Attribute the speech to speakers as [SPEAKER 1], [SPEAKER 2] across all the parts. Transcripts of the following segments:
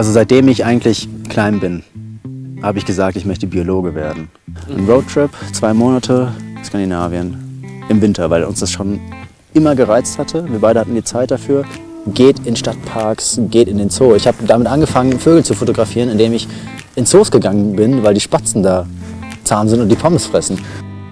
[SPEAKER 1] Also seitdem ich eigentlich klein bin, habe ich gesagt, ich möchte Biologe werden. Ein Roadtrip, zwei Monate, Skandinavien, im Winter, weil uns das schon immer gereizt hatte. Wir beide hatten die Zeit dafür. Geht in Stadtparks, geht in den Zoo. Ich habe damit angefangen, Vögel zu fotografieren, indem ich in Zoos gegangen bin, weil die Spatzen da zahm sind und die Pommes fressen.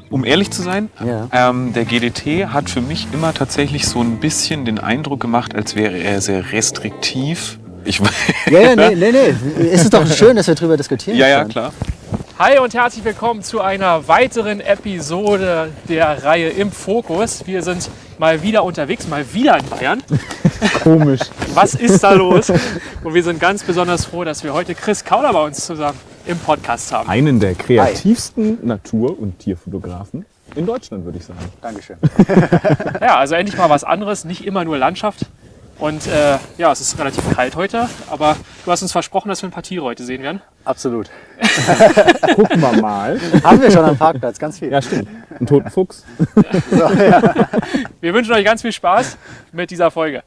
[SPEAKER 2] Um ehrlich zu sein,
[SPEAKER 1] Ja.
[SPEAKER 2] ähm, der GDT hat für mich immer tatsächlich so ein bisschen den Eindruck gemacht, als wäre er sehr restriktiv. Ich,
[SPEAKER 1] Ja, ja, nee, nee, nee. Es ist doch schön, dass wir darüber diskutieren
[SPEAKER 2] ja, ja,
[SPEAKER 1] können.
[SPEAKER 2] klar.
[SPEAKER 3] Hi und herzlich willkommen zu einer weiteren Episode der Reihe Im Fokus. Wir sind mal wieder unterwegs, mal wieder in Bayern.
[SPEAKER 4] Komisch.
[SPEAKER 3] Was ist da los? Und wir sind ganz besonders froh, dass wir heute Chris Kauder bei uns zusammen im Podcast haben.
[SPEAKER 4] Einen der kreativsten Natur- und Tierfotografen in Deutschland, würde ich sagen.
[SPEAKER 1] Dankeschön.
[SPEAKER 3] Ja, also endlich mal was anderes, nicht immer nur Landschaft. Und äh, ja, es ist relativ kalt heute, aber du hast uns versprochen, dass wir ein paar Tiere heute sehen werden.
[SPEAKER 1] Absolut.
[SPEAKER 4] Gucken wir mal.
[SPEAKER 1] Haben wir schon am Parkplatz, ganz viel.
[SPEAKER 4] Ja, stimmt. Ein toten Fuchs.
[SPEAKER 3] Wir wünschen euch ganz viel Spaß mit dieser Folge.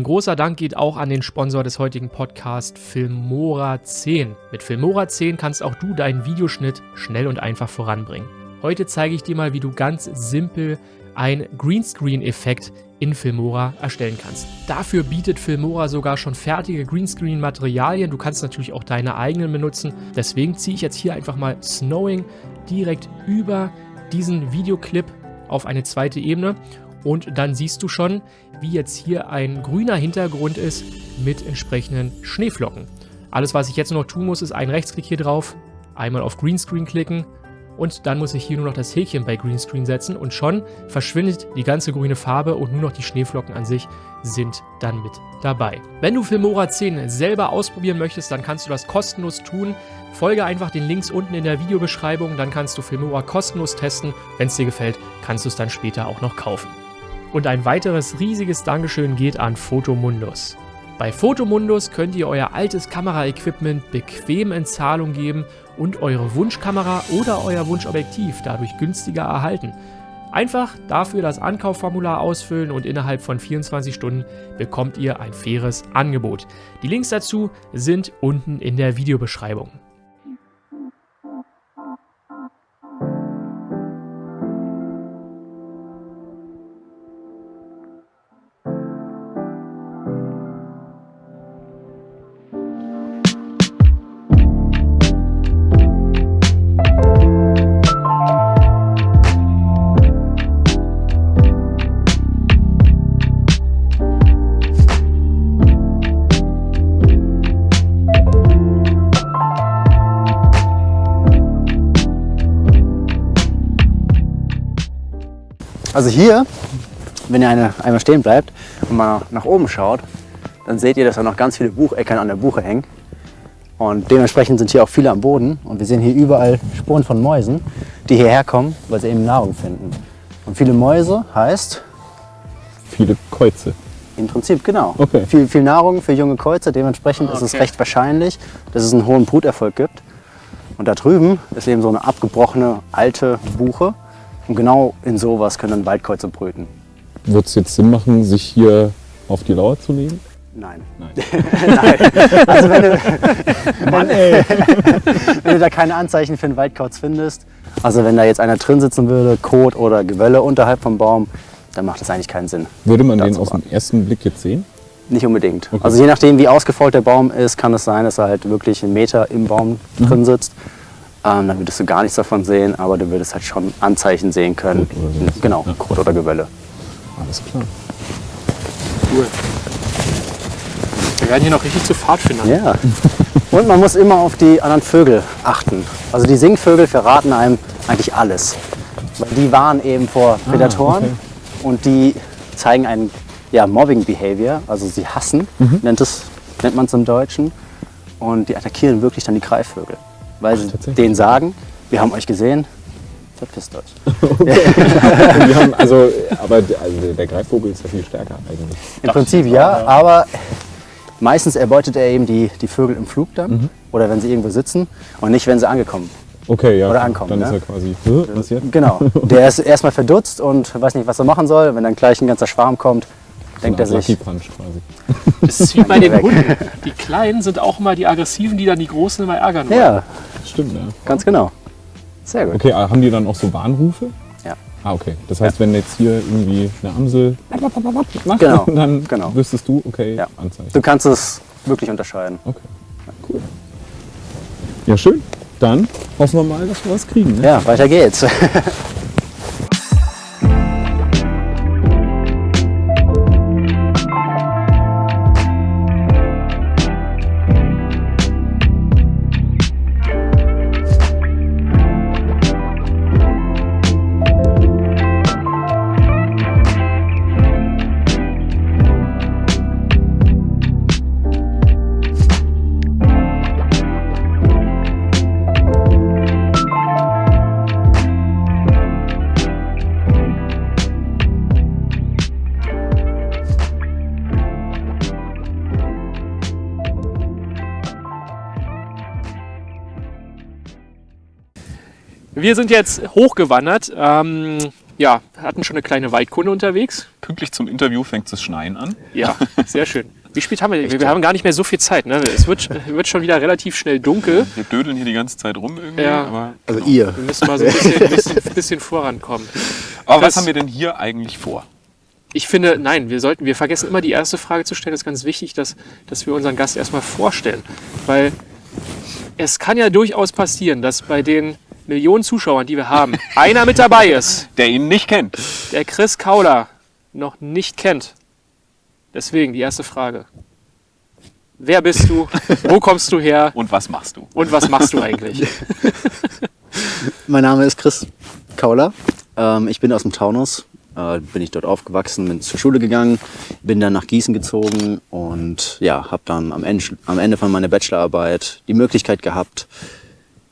[SPEAKER 3] Ein großer Dank geht auch an den Sponsor des heutigen Podcasts, Filmora 10. Mit Filmora 10 kannst auch du deinen Videoschnitt schnell und einfach voranbringen. Heute zeige ich dir mal, wie du ganz simpel einen Greenscreen-Effekt in Filmora erstellen kannst. Dafür bietet Filmora sogar schon fertige Greenscreen-Materialien. Du kannst natürlich auch deine eigenen benutzen. Deswegen ziehe ich jetzt hier einfach mal Snowing direkt über diesen Videoclip auf eine zweite Ebene und dann siehst du schon, wie jetzt hier ein grüner Hintergrund ist mit entsprechenden Schneeflocken. Alles, was ich jetzt noch tun muss, ist einen Rechtsklick hier drauf, einmal auf Greenscreen klicken und dann muss ich hier nur noch das Häkchen bei Greenscreen setzen und schon verschwindet die ganze grüne Farbe und nur noch die Schneeflocken an sich sind dann mit dabei. Wenn du Filmora 10 selber ausprobieren möchtest, dann kannst du das kostenlos tun. Folge einfach den Links unten in der Videobeschreibung, dann kannst du Filmora kostenlos testen. Wenn es dir gefällt, kannst du es dann später auch noch kaufen. Und ein weiteres riesiges Dankeschön geht an Photomundus. Bei Photomundus könnt ihr euer altes Kameraequipment bequem in Zahlung geben und eure Wunschkamera oder euer Wunschobjektiv dadurch günstiger erhalten. Einfach dafür das Ankaufformular ausfüllen und innerhalb von 24 Stunden bekommt ihr ein faires Angebot. Die Links dazu sind unten in der Videobeschreibung.
[SPEAKER 1] Also hier, wenn ihr eine, einmal stehen bleibt und mal nach oben schaut, dann seht ihr, dass da noch ganz viele Bucheckern an der Buche hängen. Und dementsprechend sind hier auch viele am Boden. Und wir sehen hier überall Spuren von Mäusen, die hierher kommen, weil sie eben Nahrung finden. Und viele Mäuse heißt
[SPEAKER 4] Viele Käuze.
[SPEAKER 1] im Prinzip genau.
[SPEAKER 4] Okay.
[SPEAKER 1] Viel, viel Nahrung für junge Käuze. Dementsprechend ist es
[SPEAKER 3] Okay.
[SPEAKER 1] recht wahrscheinlich, dass es einen hohen Bruterfolg gibt. Und da drüben ist eben so eine abgebrochene alte Buche. Und genau in sowas können dann Waldkäuze brüten.
[SPEAKER 4] Wird es jetzt Sinn machen, sich hier auf die Lauer zu legen?
[SPEAKER 1] Nein.
[SPEAKER 4] Nein.
[SPEAKER 1] Nein. Also wenn du,
[SPEAKER 4] Mann,
[SPEAKER 1] wenn du da keine Anzeichen für einen Waldkauz findest, also wenn da jetzt einer drin sitzen würde, Kot oder Gewölle unterhalb vom Baum, dann macht das eigentlich keinen Sinn.
[SPEAKER 4] Würde man den aus dem ersten Blick jetzt sehen?
[SPEAKER 1] Nicht unbedingt.
[SPEAKER 4] Okay.
[SPEAKER 1] Also je nachdem, wie ausgefolgt der Baum ist, kann es sein, dass er halt wirklich einen Meter im Baum drin sitzt. Ähm, dann würdest du gar nichts davon sehen, aber du würdest halt schon Anzeichen sehen können.
[SPEAKER 4] Kot oder sowas.
[SPEAKER 1] Genau,
[SPEAKER 4] Ja.
[SPEAKER 1] Kot oder Gewölle.
[SPEAKER 4] Alles klar.
[SPEAKER 3] Cool. Wir werden hier noch richtig zu Pfadfindern.
[SPEAKER 1] Ja. Und man muss immer auf die anderen Vögel achten. Also die Singvögel verraten einem eigentlich alles. Weil die warnen eben vor Prädatoren
[SPEAKER 4] okay.
[SPEAKER 1] und die zeigen einen ja, Mobbing Behavior, also sie hassen, nennt, es, nennt man es im Deutschen. Und die attackieren wirklich dann die Greifvögel, weil sie
[SPEAKER 4] tatsächlich?
[SPEAKER 1] denen sagen, wir haben euch gesehen, verpisst euch.
[SPEAKER 4] Haben, also, aber der- also der Greifvogel ist ja viel stärker eigentlich.
[SPEAKER 1] Im Prinzip ja, aber meistens erbeutet er eben die, die Vögel im Flug dann oder wenn sie irgendwo sitzen und nicht, wenn sie angekommen.
[SPEAKER 4] Okay, ja.
[SPEAKER 1] Oder ankommen,
[SPEAKER 4] Dann ist
[SPEAKER 1] ne?
[SPEAKER 4] er quasi, jetzt?
[SPEAKER 1] Genau. Der ist erstmal verdutzt und weiß nicht, was er machen soll. Wenn dann gleich ein ganzer Schwarm kommt, denkt er sich,
[SPEAKER 4] Punch quasi.
[SPEAKER 3] Das ist wie bei den. Hunden. Die Kleinen sind auch immer die Aggressiven, die dann die Großen immer ärgern wollen.
[SPEAKER 1] ja,
[SPEAKER 4] Stimmt, ja.
[SPEAKER 1] ganz genau. Sehr gut.
[SPEAKER 4] Okay, haben die dann auch so Warnrufe?
[SPEAKER 1] Ja.
[SPEAKER 4] Ah, okay. Das heißt, wenn jetzt hier irgendwie eine Amsel macht,
[SPEAKER 1] Genau,
[SPEAKER 4] dann
[SPEAKER 1] genau.
[SPEAKER 4] wüsstest du, okay,
[SPEAKER 1] Ja.
[SPEAKER 4] Anzeichen.
[SPEAKER 1] Du kannst es wirklich unterscheiden.
[SPEAKER 4] Okay, cool. Ja, schön. Dann hoffen wir mal, dass wir was kriegen. Ne?
[SPEAKER 1] Ja, weiter geht's.
[SPEAKER 3] Wir sind jetzt hochgewandert. Ähm, ja, hatten schon eine kleine Waldkunde unterwegs.
[SPEAKER 2] Pünktlich zum Interview fängt es Schneien an.
[SPEAKER 3] Ja, sehr schön. Wie spät haben wir? Wir, wir haben gar nicht mehr so viel Zeit. Ne? Es wird, wird schon wieder relativ schnell dunkel.
[SPEAKER 2] Wir dödeln hier die ganze Zeit rum irgendwie.
[SPEAKER 3] Ja.
[SPEAKER 2] Aber,
[SPEAKER 1] Also ihr.
[SPEAKER 3] Wir müssen mal so ein bisschen, bisschen, bisschen vorankommen.
[SPEAKER 2] aber
[SPEAKER 3] Das-
[SPEAKER 2] was haben wir denn hier eigentlich vor?
[SPEAKER 3] Ich finde, nein, wir sollten, wir vergessen immer die erste Frage zu stellen. Es ist ganz wichtig, dass, dass wir unseren Gast erstmal vorstellen. Weil es kann ja durchaus passieren, dass bei den Millionen Zuschauern, die wir haben, einer mit dabei ist,
[SPEAKER 2] Der ihn nicht kennt.
[SPEAKER 3] der Chris Kauler noch nicht kennt. Deswegen die erste Frage. Wer bist du? Wo kommst du her?
[SPEAKER 2] Und was machst du?
[SPEAKER 3] Und was machst du eigentlich?
[SPEAKER 1] Mein Name ist Chris Kauler. Ähm, ich bin aus dem Taunus. Äh, bin ich dort aufgewachsen, bin zur Schule gegangen, bin dann nach Gießen gezogen und ja, habe dann am Ende, am Ende von meiner Bachelorarbeit die Möglichkeit gehabt,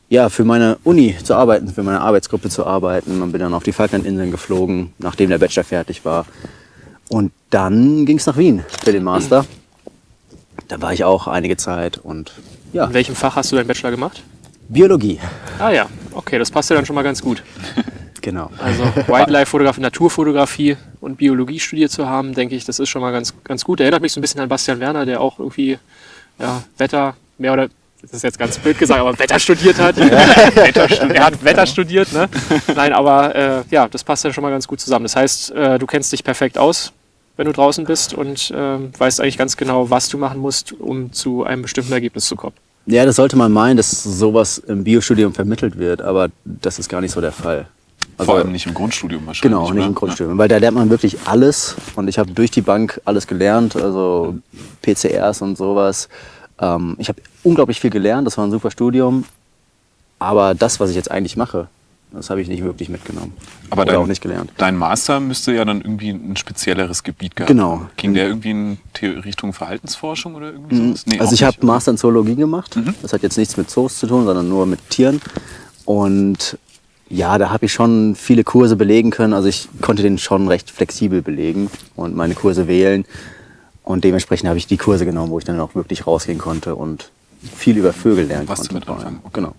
[SPEAKER 1] ja, für meine Uni zu arbeiten, für meine Arbeitsgruppe zu arbeiten und bin dann auf die Falklandinseln geflogen, nachdem der Bachelor fertig war. Und dann ging es nach Wien für den Master. Da war ich auch einige Zeit und ja,
[SPEAKER 3] In welchem Fach hast du deinen Bachelor gemacht?
[SPEAKER 1] Biologie.
[SPEAKER 3] Ah ja, okay, das passt ja dann schon mal ganz gut.
[SPEAKER 1] Genau.
[SPEAKER 3] Also Wildlife-Fotografie, Naturfotografie und Biologie studiert zu haben, denke ich, das ist schon mal ganz, ganz gut. Erinnert mich so ein bisschen an Bastian Werner, der auch irgendwie ja, Wetter, mehr oder das ist jetzt ganz blöd gesagt, aber Wetter studiert hat. Wetter studiert. Er hat Wetter studiert, ne? Nein, aber äh, ja, das passt ja schon mal ganz gut zusammen. Das heißt, äh, du kennst dich perfekt aus, wenn du draußen bist und ähm, weißt eigentlich ganz genau, was du machen musst, um zu einem bestimmten Ergebnis zu kommen.
[SPEAKER 1] Ja, das sollte man meinen, dass sowas im Biostudium vermittelt wird, aber das ist gar nicht so der Fall. Also,
[SPEAKER 2] Vor allem nicht im Grundstudium wahrscheinlich.
[SPEAKER 1] Genau, nicht
[SPEAKER 2] oder?
[SPEAKER 1] im Grundstudium, weil da lernt man wirklich alles und ich habe durch die Bank alles gelernt, also PCRs und sowas. Ähm, ich habe unglaublich viel gelernt, das war ein super Studium, aber das, was ich jetzt eigentlich mache, das habe ich nicht wirklich mitgenommen.
[SPEAKER 2] Aber
[SPEAKER 1] Oder
[SPEAKER 2] dein,
[SPEAKER 1] auch nicht gelernt.
[SPEAKER 2] dein Master müsste ja dann irgendwie ein spezielleres Gebiet gehabt
[SPEAKER 1] Genau.
[SPEAKER 2] Ging der irgendwie in Richtung Verhaltensforschung oder irgendwie sowas? Nee,
[SPEAKER 1] also ich habe.
[SPEAKER 2] Mhm.
[SPEAKER 1] Master in Zoologie gemacht. Das hat jetzt nichts mit Zoos zu tun, sondern nur mit Tieren. Und ja, da habe ich schon viele Kurse belegen können. Also ich konnte den schon recht flexibel belegen und meine Kurse wählen. Und dementsprechend habe ich die Kurse genommen, wo ich dann auch wirklich rausgehen konnte und viel über Vögel lernen
[SPEAKER 2] Was
[SPEAKER 1] konnte.
[SPEAKER 2] damit anfangen, okay.
[SPEAKER 1] Genau.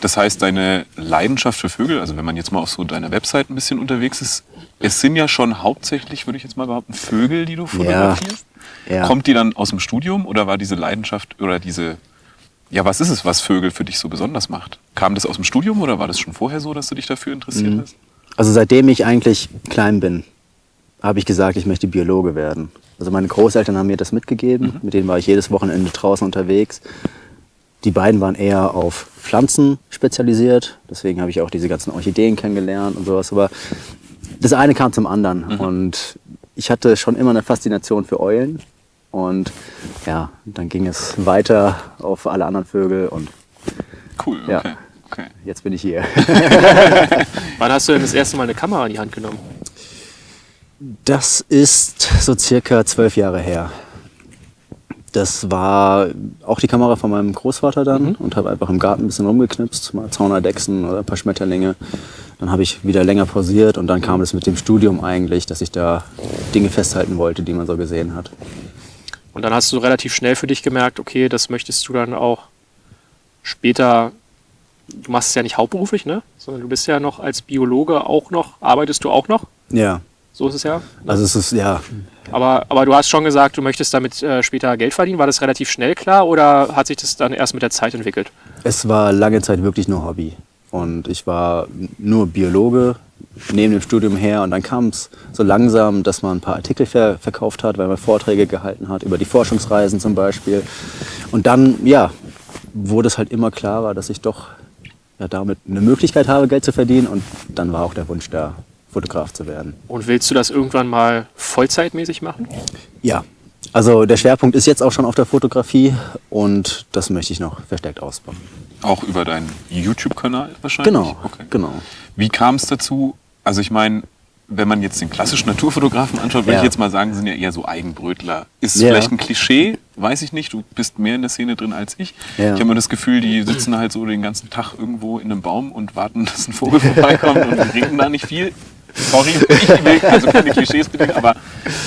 [SPEAKER 2] Das heißt, deine Leidenschaft für Vögel, also wenn man jetzt mal auf so deiner Website ein bisschen unterwegs ist, es sind ja schon hauptsächlich, würde ich jetzt mal behaupten, Vögel, die du fotografierst.
[SPEAKER 1] Ja.
[SPEAKER 2] Kommt die dann aus dem Studium oder war diese Leidenschaft oder diese, ja, was ist es, was Vögel für dich so besonders macht? Kam das aus dem Studium oder war das schon vorher so, dass du dich dafür interessiert
[SPEAKER 1] Mhm.
[SPEAKER 2] hast?
[SPEAKER 1] Also seitdem ich eigentlich klein bin, habe ich gesagt, ich möchte Biologe werden. Also meine Großeltern haben mir das mitgegeben. Mit denen war ich jedes Wochenende draußen unterwegs. Die beiden waren eher auf Pflanzen spezialisiert. Deswegen habe ich auch diese ganzen Orchideen kennengelernt und sowas. Aber das eine kam zum anderen. Und ich hatte schon immer eine Faszination für Eulen. Und ja, dann ging es weiter auf alle anderen Vögel. Und
[SPEAKER 2] Cool, okay.
[SPEAKER 1] Ja.
[SPEAKER 2] Okay.
[SPEAKER 1] jetzt bin ich hier.
[SPEAKER 3] Wann hast du denn das erste Mal eine Kamera in die Hand genommen?
[SPEAKER 1] Das ist so circa zwölf Jahre her. Das war auch die Kamera von meinem Großvater dann und habe einfach im Garten ein bisschen rumgeknipst, mal Zaunerdechsen oder ein paar Schmetterlinge. Dann habe ich wieder länger pausiert und dann kam es mit dem Studium eigentlich, dass ich da Dinge festhalten wollte, die man so gesehen hat.
[SPEAKER 3] Und dann hast du relativ schnell für dich gemerkt, okay, das möchtest du dann auch später, du machst es ja nicht hauptberuflich, ne? Sondern du bist ja noch als Biologe auch noch, arbeitest du auch noch?
[SPEAKER 1] Ja,
[SPEAKER 3] So ist es ja.
[SPEAKER 1] also es ist, ja,
[SPEAKER 3] Aber, aber du hast schon gesagt, du möchtest damit äh, später Geld verdienen. War das relativ schnell klar oder hat sich das dann erst mit der Zeit entwickelt?
[SPEAKER 1] Es war lange Zeit wirklich nur Hobby. Und ich war nur Biologe neben dem Studium her. Und dann kam es so langsam, dass man ein paar Artikel ver verkauft hat, weil man Vorträge gehalten hat, über die Forschungsreisen zum Beispiel. Und dann, ja, wurde es halt immer klarer, dass ich doch ja, damit eine Möglichkeit habe, Geld zu verdienen. Und dann war auch der Wunsch da, Fotograf zu werden.
[SPEAKER 3] Und willst du das irgendwann mal vollzeitmäßig machen?
[SPEAKER 1] Ja, also der Schwerpunkt ist jetzt auch schon auf der Fotografie und das möchte ich noch verstärkt ausbauen.
[SPEAKER 2] Auch über deinen YouTube-Kanal wahrscheinlich?
[SPEAKER 1] Genau,
[SPEAKER 2] Okay.
[SPEAKER 1] genau.
[SPEAKER 2] Wie kam es dazu? Also ich meine, wenn man jetzt den klassischen Naturfotografen anschaut, würde
[SPEAKER 1] Ja.
[SPEAKER 2] ich jetzt mal sagen, sind ja eher so Eigenbrötler. Ist
[SPEAKER 1] Ja.
[SPEAKER 2] vielleicht ein Klischee, weiß ich nicht. Du bist mehr in der Szene drin als ich.
[SPEAKER 1] Ja.
[SPEAKER 2] Ich habe immer das Gefühl, die sitzen halt so den ganzen Tag irgendwo in einem Baum und warten, dass ein Vogel vorbeikommt und reden da nicht viel. Sorry, ich will also keine Klischees bitte, aber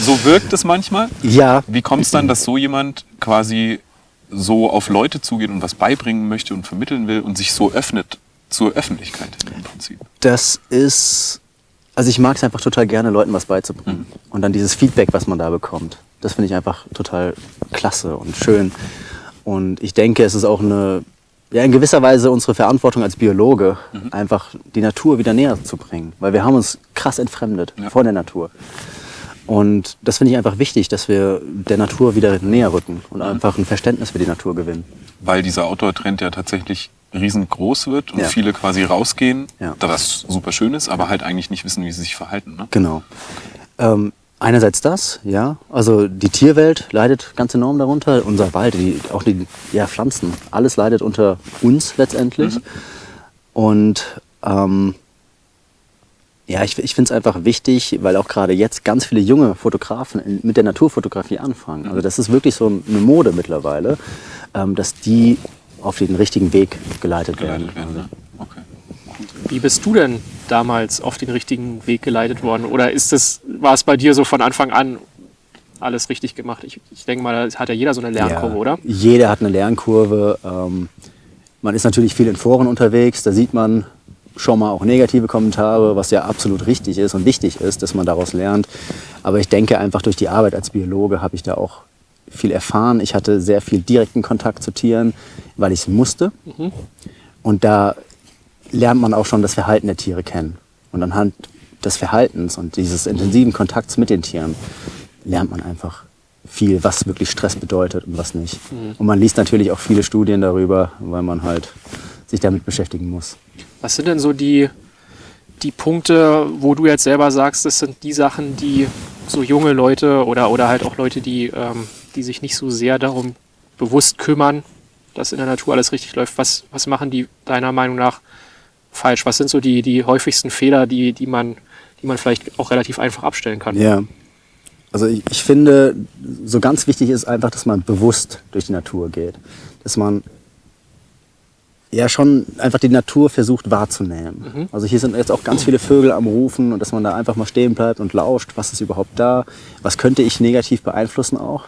[SPEAKER 2] so wirkt es manchmal.
[SPEAKER 1] Ja,
[SPEAKER 2] Wie kommt es dann, dass so jemand quasi so auf Leute zugeht und was beibringen möchte und vermitteln will und sich so öffnet zur Öffentlichkeit im Prinzip?
[SPEAKER 1] Das ist, also ich mag es einfach total gerne, Leuten was beizubringen. Und dann dieses Feedback, was man da bekommt, das finde ich einfach total klasse und schön. Und ich denke, es ist auch eine, ja, in gewisser Weise unsere Verantwortung als Biologe, einfach die Natur wieder näher zu bringen. Weil wir haben uns krass entfremdet
[SPEAKER 2] Ja.
[SPEAKER 1] von der Natur. Und das finde ich einfach wichtig, dass wir der Natur wieder näher rücken und einfach ein Verständnis für die Natur gewinnen.
[SPEAKER 2] Weil dieser Outdoor-Trend ja tatsächlich riesengroß wird und
[SPEAKER 1] Ja.
[SPEAKER 2] viele quasi rausgehen,
[SPEAKER 1] Ja.
[SPEAKER 2] da was super schön ist, aber halt eigentlich nicht wissen, wie sie sich verhalten. Ne?
[SPEAKER 1] Genau. Ähm, einerseits das, ja. Also die Tierwelt leidet ganz enorm darunter. Unser Wald, die, auch die ja, Pflanzen, alles leidet unter uns letztendlich. Und ähm, ja, ich, ich finde es einfach wichtig, weil auch gerade jetzt ganz viele junge Fotografen mit der Naturfotografie anfangen. Also das ist wirklich so eine Mode mittlerweile, ähm, dass die auf den richtigen Weg geleitet,
[SPEAKER 2] Geleitet
[SPEAKER 1] werden.
[SPEAKER 2] werden. Ne? Okay.
[SPEAKER 3] Wie bist du denn damals auf den richtigen Weg geleitet worden? Oder ist es, war es bei dir so von Anfang an alles richtig gemacht? Ich, ich denke mal, da hat ja jeder so eine Lernkurve,
[SPEAKER 1] Ja,
[SPEAKER 3] oder?
[SPEAKER 1] Jeder hat eine Lernkurve. Ähm, man ist natürlich viel in Foren unterwegs. Da sieht man schon mal auch negative Kommentare, was ja absolut richtig ist und wichtig ist, dass man daraus lernt. Aber ich denke einfach durch die Arbeit als Biologe habe ich da auch viel erfahren. Ich hatte sehr viel direkten Kontakt zu Tieren, weil ich es musste. Und da lernt man auch schon das Verhalten der Tiere kennen. Und anhand des Verhaltens und dieses intensiven Kontakts mit den Tieren lernt man einfach viel, was wirklich Stress bedeutet und was nicht. Und man liest natürlich auch viele Studien darüber, weil man halt sich damit beschäftigen muss.
[SPEAKER 3] Was sind denn so die, die Punkte, wo du jetzt selber sagst, das sind die Sachen, die so junge Leute oder, oder halt auch Leute, die, ähm, die sich nicht so sehr darum bewusst kümmern, dass in der Natur alles richtig läuft, was, was machen die deiner Meinung nach falsch? Was sind so die, die häufigsten Fehler, die, die, man, die man vielleicht auch relativ einfach abstellen kann?
[SPEAKER 1] Ja. Also ich, ich finde, so ganz wichtig ist einfach, dass man bewusst durch die Natur geht. Dass man ja schon einfach die Natur versucht wahrzunehmen. Also hier sind jetzt auch ganz viele Vögel am Rufen und dass man da einfach mal stehen bleibt und lauscht, was ist überhaupt da, was könnte ich negativ beeinflussen auch.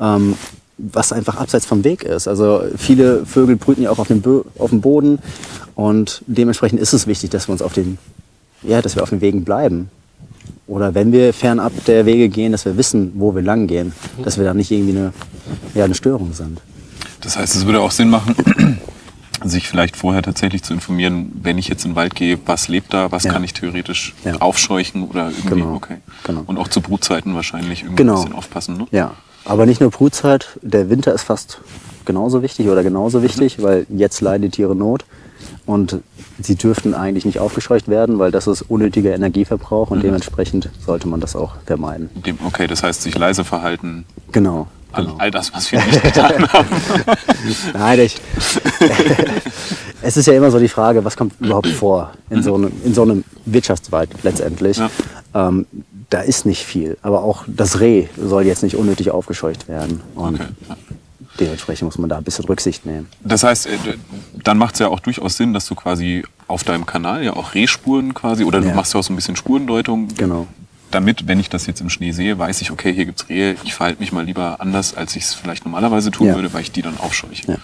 [SPEAKER 1] Ähm, was einfach abseits vom Weg ist. Also viele Vögel brüten ja auch auf dem, Bö auf dem Boden und dementsprechend ist es wichtig, dass wir uns auf den, ja, dass wir auf den Wegen bleiben. Oder wenn wir fernab der Wege gehen, dass wir wissen, wo wir lang gehen, dass wir da nicht irgendwie eine, ja, eine Störung sind.
[SPEAKER 2] Das heißt, es würde auch Sinn machen, sich vielleicht vorher tatsächlich zu informieren, wenn ich jetzt in den Wald gehe, was lebt da, was
[SPEAKER 1] Ja.
[SPEAKER 2] kann ich theoretisch
[SPEAKER 1] Ja.
[SPEAKER 2] aufscheuchen oder irgendwie,
[SPEAKER 1] Genau.
[SPEAKER 2] okay.
[SPEAKER 1] Genau.
[SPEAKER 2] Und auch zu Brutzeiten wahrscheinlich irgendwie
[SPEAKER 1] Genau.
[SPEAKER 2] ein bisschen aufpassen. Ne?
[SPEAKER 1] Ja, aber nicht nur Brutzeit, der Winter ist fast genauso wichtig oder genauso wichtig, weil jetzt leiden die Tiere Not und sie dürften eigentlich nicht aufgescheucht werden, weil das ist unnötiger Energieverbrauch und dementsprechend sollte man das auch vermeiden.
[SPEAKER 2] Okay, das heißt, sich leise verhalten,
[SPEAKER 1] Genau.
[SPEAKER 2] all,
[SPEAKER 1] genau.
[SPEAKER 2] all das, was wir nicht getan haben.
[SPEAKER 1] Nein, ich, es ist ja immer so die Frage, was kommt überhaupt vor in so einem, in so einem Wirtschaftswald letztendlich.
[SPEAKER 2] Ja.
[SPEAKER 1] Ähm, da ist nicht viel. Aber auch das Reh soll jetzt nicht unnötig aufgescheucht werden. Und
[SPEAKER 2] Okay.
[SPEAKER 1] dementsprechend muss man da ein bisschen Rücksicht nehmen.
[SPEAKER 2] Das heißt, äh, dann macht es ja auch durchaus Sinn, dass du quasi auf deinem Kanal ja auch Rehspuren quasi, oder du
[SPEAKER 1] Ja.
[SPEAKER 2] machst ja auch so ein bisschen Spurendeutung.
[SPEAKER 1] Genau.
[SPEAKER 2] Damit, wenn ich das jetzt im Schnee sehe, weiß ich, okay, hier gibt's Rehe, ich verhalte mich mal lieber anders, als ich es vielleicht normalerweise tun
[SPEAKER 1] Ja.
[SPEAKER 2] würde, weil ich die dann aufscheuche.
[SPEAKER 1] Ja.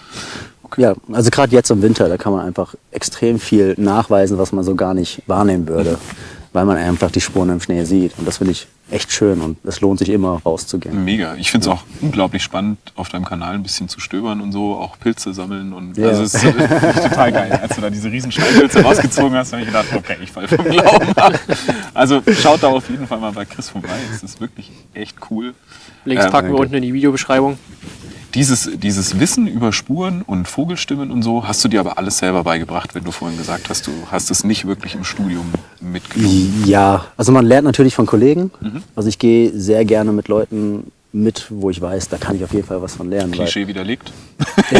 [SPEAKER 1] Ja, also gerade jetzt im Winter, da kann man einfach extrem viel nachweisen, was man so gar nicht wahrnehmen würde, weil man einfach die Spuren im Schnee sieht. Und das finde ich echt schön und es lohnt sich immer rauszugehen.
[SPEAKER 2] Mega. Ich finde es auch unglaublich spannend, auf deinem Kanal ein bisschen zu stöbern und so, auch Pilze sammeln. Und
[SPEAKER 1] Ja.
[SPEAKER 2] also es ist äh, total geil. Als du da diese riesen Steinpilze rausgezogen hast, habe ich gedacht, okay, ich falle vom Glauben ab. Also schaut da auf jeden Fall mal bei Chris vorbei. Es ist wirklich echt cool.
[SPEAKER 3] Links
[SPEAKER 2] Ähm,
[SPEAKER 3] packen wir
[SPEAKER 1] danke.
[SPEAKER 3] unten in die Videobeschreibung.
[SPEAKER 2] Dieses, dieses Wissen über Spuren und Vogelstimmen und so, hast du dir aber alles selber beigebracht, wenn du vorhin gesagt hast, du hast es nicht wirklich im Studium mitgenommen.
[SPEAKER 1] Ja, also man lernt natürlich von Kollegen. Also ich gehe sehr gerne mit Leuten mit, wo ich weiß, da kann ich auf jeden Fall was von lernen.
[SPEAKER 2] Klischee widerlegt.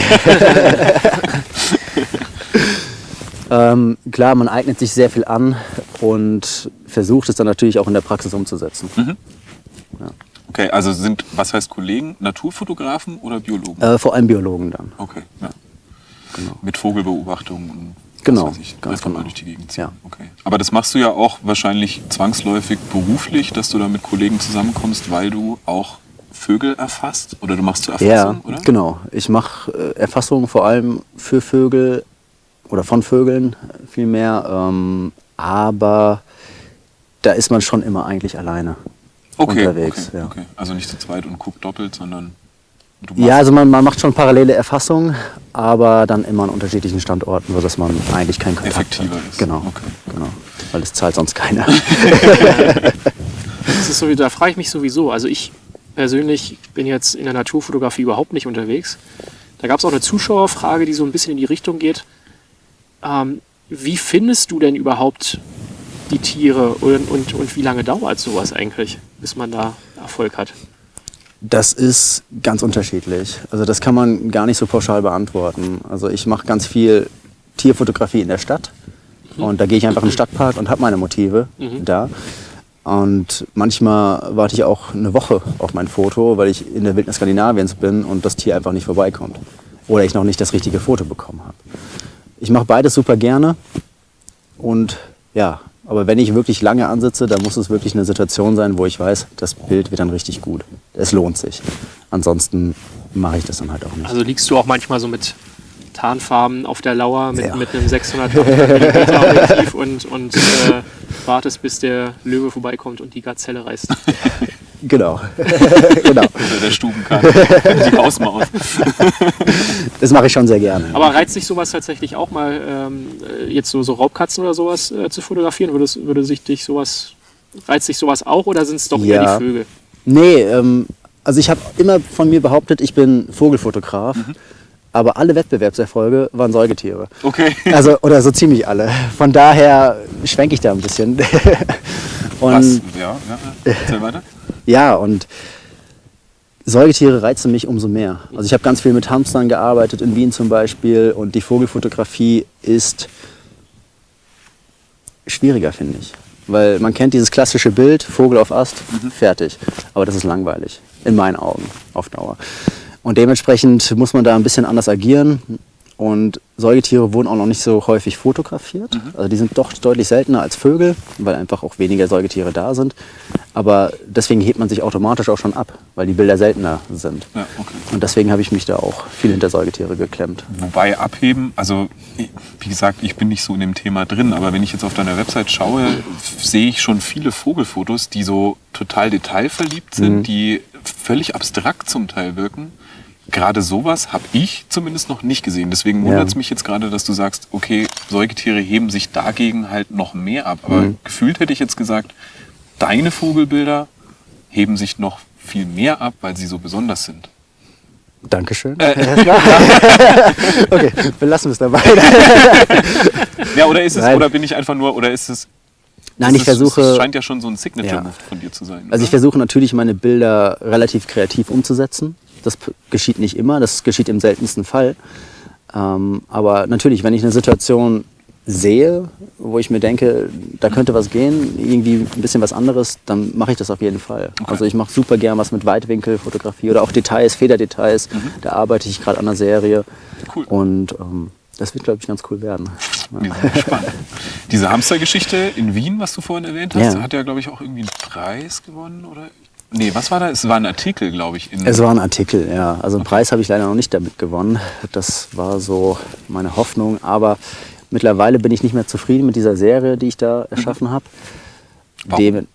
[SPEAKER 1] ähm, klar, man eignet sich sehr viel an und versucht es dann natürlich auch in der Praxis umzusetzen.
[SPEAKER 2] Okay, also sind, was heißt Kollegen, Naturfotografen oder Biologen?
[SPEAKER 1] Äh, vor allem Biologen dann.
[SPEAKER 2] Okay, ja. Mit Vogelbeobachtung und
[SPEAKER 1] Genau,
[SPEAKER 2] ich,
[SPEAKER 1] ganz genau.
[SPEAKER 2] durch die Gegend ziehen.
[SPEAKER 1] Ja.
[SPEAKER 2] Okay. Aber das machst du ja auch wahrscheinlich zwangsläufig beruflich, dass du da mit Kollegen zusammenkommst, weil du auch Vögel erfasst oder du machst zur Erfassung,
[SPEAKER 1] Ja,
[SPEAKER 2] oder?
[SPEAKER 1] genau. Ich mache äh, Erfassungen vor allem für Vögel oder von Vögeln äh, vielmehr. Ähm, aber da ist man schon immer eigentlich alleine
[SPEAKER 2] Okay,
[SPEAKER 1] unterwegs.
[SPEAKER 2] okay,
[SPEAKER 1] ja.
[SPEAKER 2] okay. Also nicht zu zweit und guckt doppelt, sondern du machst
[SPEAKER 1] Ja, also man, man macht schon parallele Erfassungen, aber dann immer an unterschiedlichen Standorten, sodass man eigentlich keinen Kontakt
[SPEAKER 2] Effektiver
[SPEAKER 1] hat.
[SPEAKER 2] ist.
[SPEAKER 1] Genau,
[SPEAKER 2] Okay.
[SPEAKER 1] genau. Weil das zahlt sonst keiner.
[SPEAKER 3] Das ist so, da frage ich mich sowieso. Also ich persönlich bin jetzt in der Naturfotografie überhaupt nicht unterwegs. Da gab es auch eine Zuschauerfrage, die so ein bisschen in die Richtung geht. Ähm, wie findest du denn überhaupt die Tiere und, und, und wie lange dauert sowas eigentlich, bis man da Erfolg hat?
[SPEAKER 1] Das ist ganz unterschiedlich. Also das kann man gar nicht so pauschal beantworten. Also ich mache ganz viel Tierfotografie in der Stadt und da gehe ich einfach in den Stadtpark und habe meine Motive da. Und manchmal warte ich auch eine Woche auf mein Foto, weil ich in der Wildnis Skandinaviens bin und das Tier einfach nicht vorbeikommt. Oder ich noch nicht das richtige Foto bekommen habe. Ich mache beides super gerne und ja, aber wenn ich wirklich lange ansitze, dann muss es wirklich eine Situation sein, wo ich weiß, das Bild wird dann richtig gut. Es lohnt sich. Ansonsten mache ich das dann halt auch nicht.
[SPEAKER 3] Also liegst du auch manchmal so mit Tarnfarben auf der Lauer mit,
[SPEAKER 1] Ja.
[SPEAKER 3] mit einem 600 Objektiv und, und äh, wartest, bis der Löwe vorbeikommt und die Gazelle reißt.
[SPEAKER 1] Genau. genau.
[SPEAKER 2] Oder der Stubenkarte, die Hausmaus.
[SPEAKER 1] Das mache ich schon sehr gerne.
[SPEAKER 3] Aber reizt sich sowas tatsächlich auch mal, ähm, äh, jetzt so, so Raubkatzen oder sowas äh, zu fotografieren? Würde, es- würde sich dich sowas, reizt sich sowas auch oder sind es doch eher
[SPEAKER 1] Ja.
[SPEAKER 3] die Vögel?
[SPEAKER 1] Nee, ähm, also ich habe immer von mir behauptet, ich bin Vogelfotograf. Aber alle Wettbewerbserfolge waren Säugetiere.
[SPEAKER 2] Okay.
[SPEAKER 1] Also, oder so ziemlich alle. Von daher schwenke ich da ein bisschen. Und
[SPEAKER 2] Was? Ja, ja. Erzähl weiter.
[SPEAKER 1] Ja, und Säugetiere reizen mich umso mehr. Also ich habe ganz viel mit Hamstern gearbeitet, in Wien zum Beispiel. Und die Vogelfotografie ist schwieriger, finde ich. Weil man kennt dieses klassische Bild, Vogel auf Ast, fertig. Aber das ist langweilig, in meinen Augen, auf Dauer. Und dementsprechend muss man da ein bisschen anders agieren. Und Säugetiere wurden auch noch nicht so häufig fotografiert. Also die sind doch deutlich seltener als Vögel, weil einfach auch weniger Säugetiere da sind. Aber deswegen hebt man sich automatisch auch schon ab, weil die Bilder seltener sind.
[SPEAKER 2] Ja, okay.
[SPEAKER 1] Und deswegen habe ich mich da auch viel hinter Säugetiere geklemmt.
[SPEAKER 2] Wobei abheben, also wie gesagt, ich bin nicht so in dem Thema drin, aber wenn ich jetzt auf deiner Website schaue, sehe ich schon viele Vogelfotos, die so total detailverliebt sind, die völlig abstrakt zum Teil wirken. Gerade sowas habe ich zumindest noch nicht gesehen. Deswegen wundert es
[SPEAKER 1] Ja.
[SPEAKER 2] mich jetzt gerade, dass du sagst, okay, Säugetiere heben sich dagegen halt noch mehr ab. Aber gefühlt hätte ich jetzt gesagt, deine Vogelbilder heben sich noch viel mehr ab, weil sie so besonders sind.
[SPEAKER 1] Dankeschön. okay, belassen wir es dabei.
[SPEAKER 2] Ja, oder ist es,
[SPEAKER 1] Nein.
[SPEAKER 2] oder bin ich einfach nur, oder ist es.
[SPEAKER 1] Nein, ich
[SPEAKER 2] es,
[SPEAKER 1] versuche.
[SPEAKER 2] Es scheint ja schon so ein Signature-Move
[SPEAKER 1] Ja.
[SPEAKER 2] von dir zu sein.
[SPEAKER 1] Also ich
[SPEAKER 2] oder?
[SPEAKER 1] versuche natürlich meine Bilder relativ kreativ umzusetzen. Das geschieht nicht immer, das geschieht im seltensten Fall. Ähm, aber natürlich, wenn ich eine Situation sehe, wo ich mir denke, da könnte was gehen, irgendwie ein bisschen was anderes, dann mache ich das auf jeden Fall. Also ich mache super gern was mit Weitwinkelfotografie oder auch Details, Federdetails. Da arbeite ich gerade an einer Serie.
[SPEAKER 2] Cool.
[SPEAKER 1] Und ähm, das wird, glaube ich, ganz cool werden.
[SPEAKER 2] Gespannt. Diese Hamstergeschichte in Wien, was du vorhin erwähnt hast,
[SPEAKER 1] Ja.
[SPEAKER 2] hat ja, glaube ich, auch irgendwie einen Preis gewonnen, oder? Nee, was war da? Es war ein Artikel, glaube ich.
[SPEAKER 1] Es war ein Artikel, ja. Also einen Preis habe ich leider noch nicht damit gewonnen. Das war so meine Hoffnung. Aber mittlerweile bin ich nicht mehr zufrieden mit dieser Serie, die ich da erschaffen habe.
[SPEAKER 2] Warum?
[SPEAKER 1] Dem,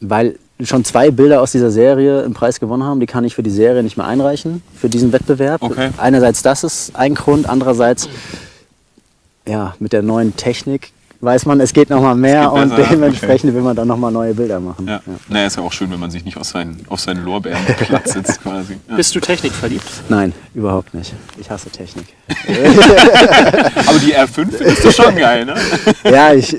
[SPEAKER 1] weil schon zwei Bilder aus dieser Serie einen Preis gewonnen haben. Die kann ich für die Serie nicht mehr einreichen, für diesen Wettbewerb.
[SPEAKER 2] Okay.
[SPEAKER 1] Einerseits das ist ein Grund, andererseits ja, mit der neuen Technik weiß man, es geht noch mal mehr und
[SPEAKER 2] besser,
[SPEAKER 1] dementsprechend will man dann noch mal neue Bilder machen.
[SPEAKER 2] ja. Naja, ist ja auch schön, wenn man sich nicht auf seinen, auf seinen Lorbeeren Platz sitzt, quasi. Ja.
[SPEAKER 3] Bist du technikverliebt?
[SPEAKER 1] Nein, überhaupt nicht. Ich hasse Technik.
[SPEAKER 2] Aber die R5 findest du schon geil, ne?
[SPEAKER 1] ja, ich,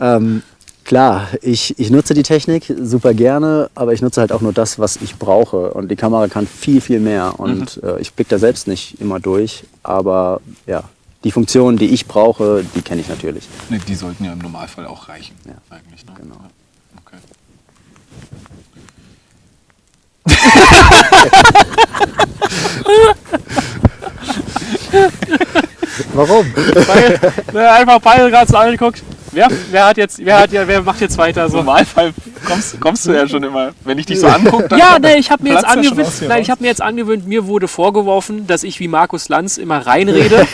[SPEAKER 1] ähm, klar, ich, ich nutze die Technik super gerne, aber ich nutze halt auch nur das, was ich brauche. Und die Kamera kann viel, viel mehr. Und äh, ich blicke da selbst nicht immer durch. Aber ja, die Funktionen, die ich brauche, die kenne ich natürlich.
[SPEAKER 2] Nee, die sollten ja im Normalfall auch reichen,
[SPEAKER 1] Ja.
[SPEAKER 2] eigentlich. Ne?
[SPEAKER 1] Genau.
[SPEAKER 2] Ja. Okay.
[SPEAKER 1] Warum?
[SPEAKER 3] Weil, weil einfach beide gerade so angeguckt. Wer, wer hat jetzt, wer hat ja, wer macht jetzt weiter
[SPEAKER 2] Im
[SPEAKER 3] so?
[SPEAKER 2] Normalfall kommst, kommst du ja schon immer, wenn ich dich so angucke, dann
[SPEAKER 3] Ja, nee, ich habe mir jetzt angewöhnt, nein, ich habe mir jetzt angewöhnt, mir wurde vorgeworfen, dass ich wie Markus Lanz immer reinrede.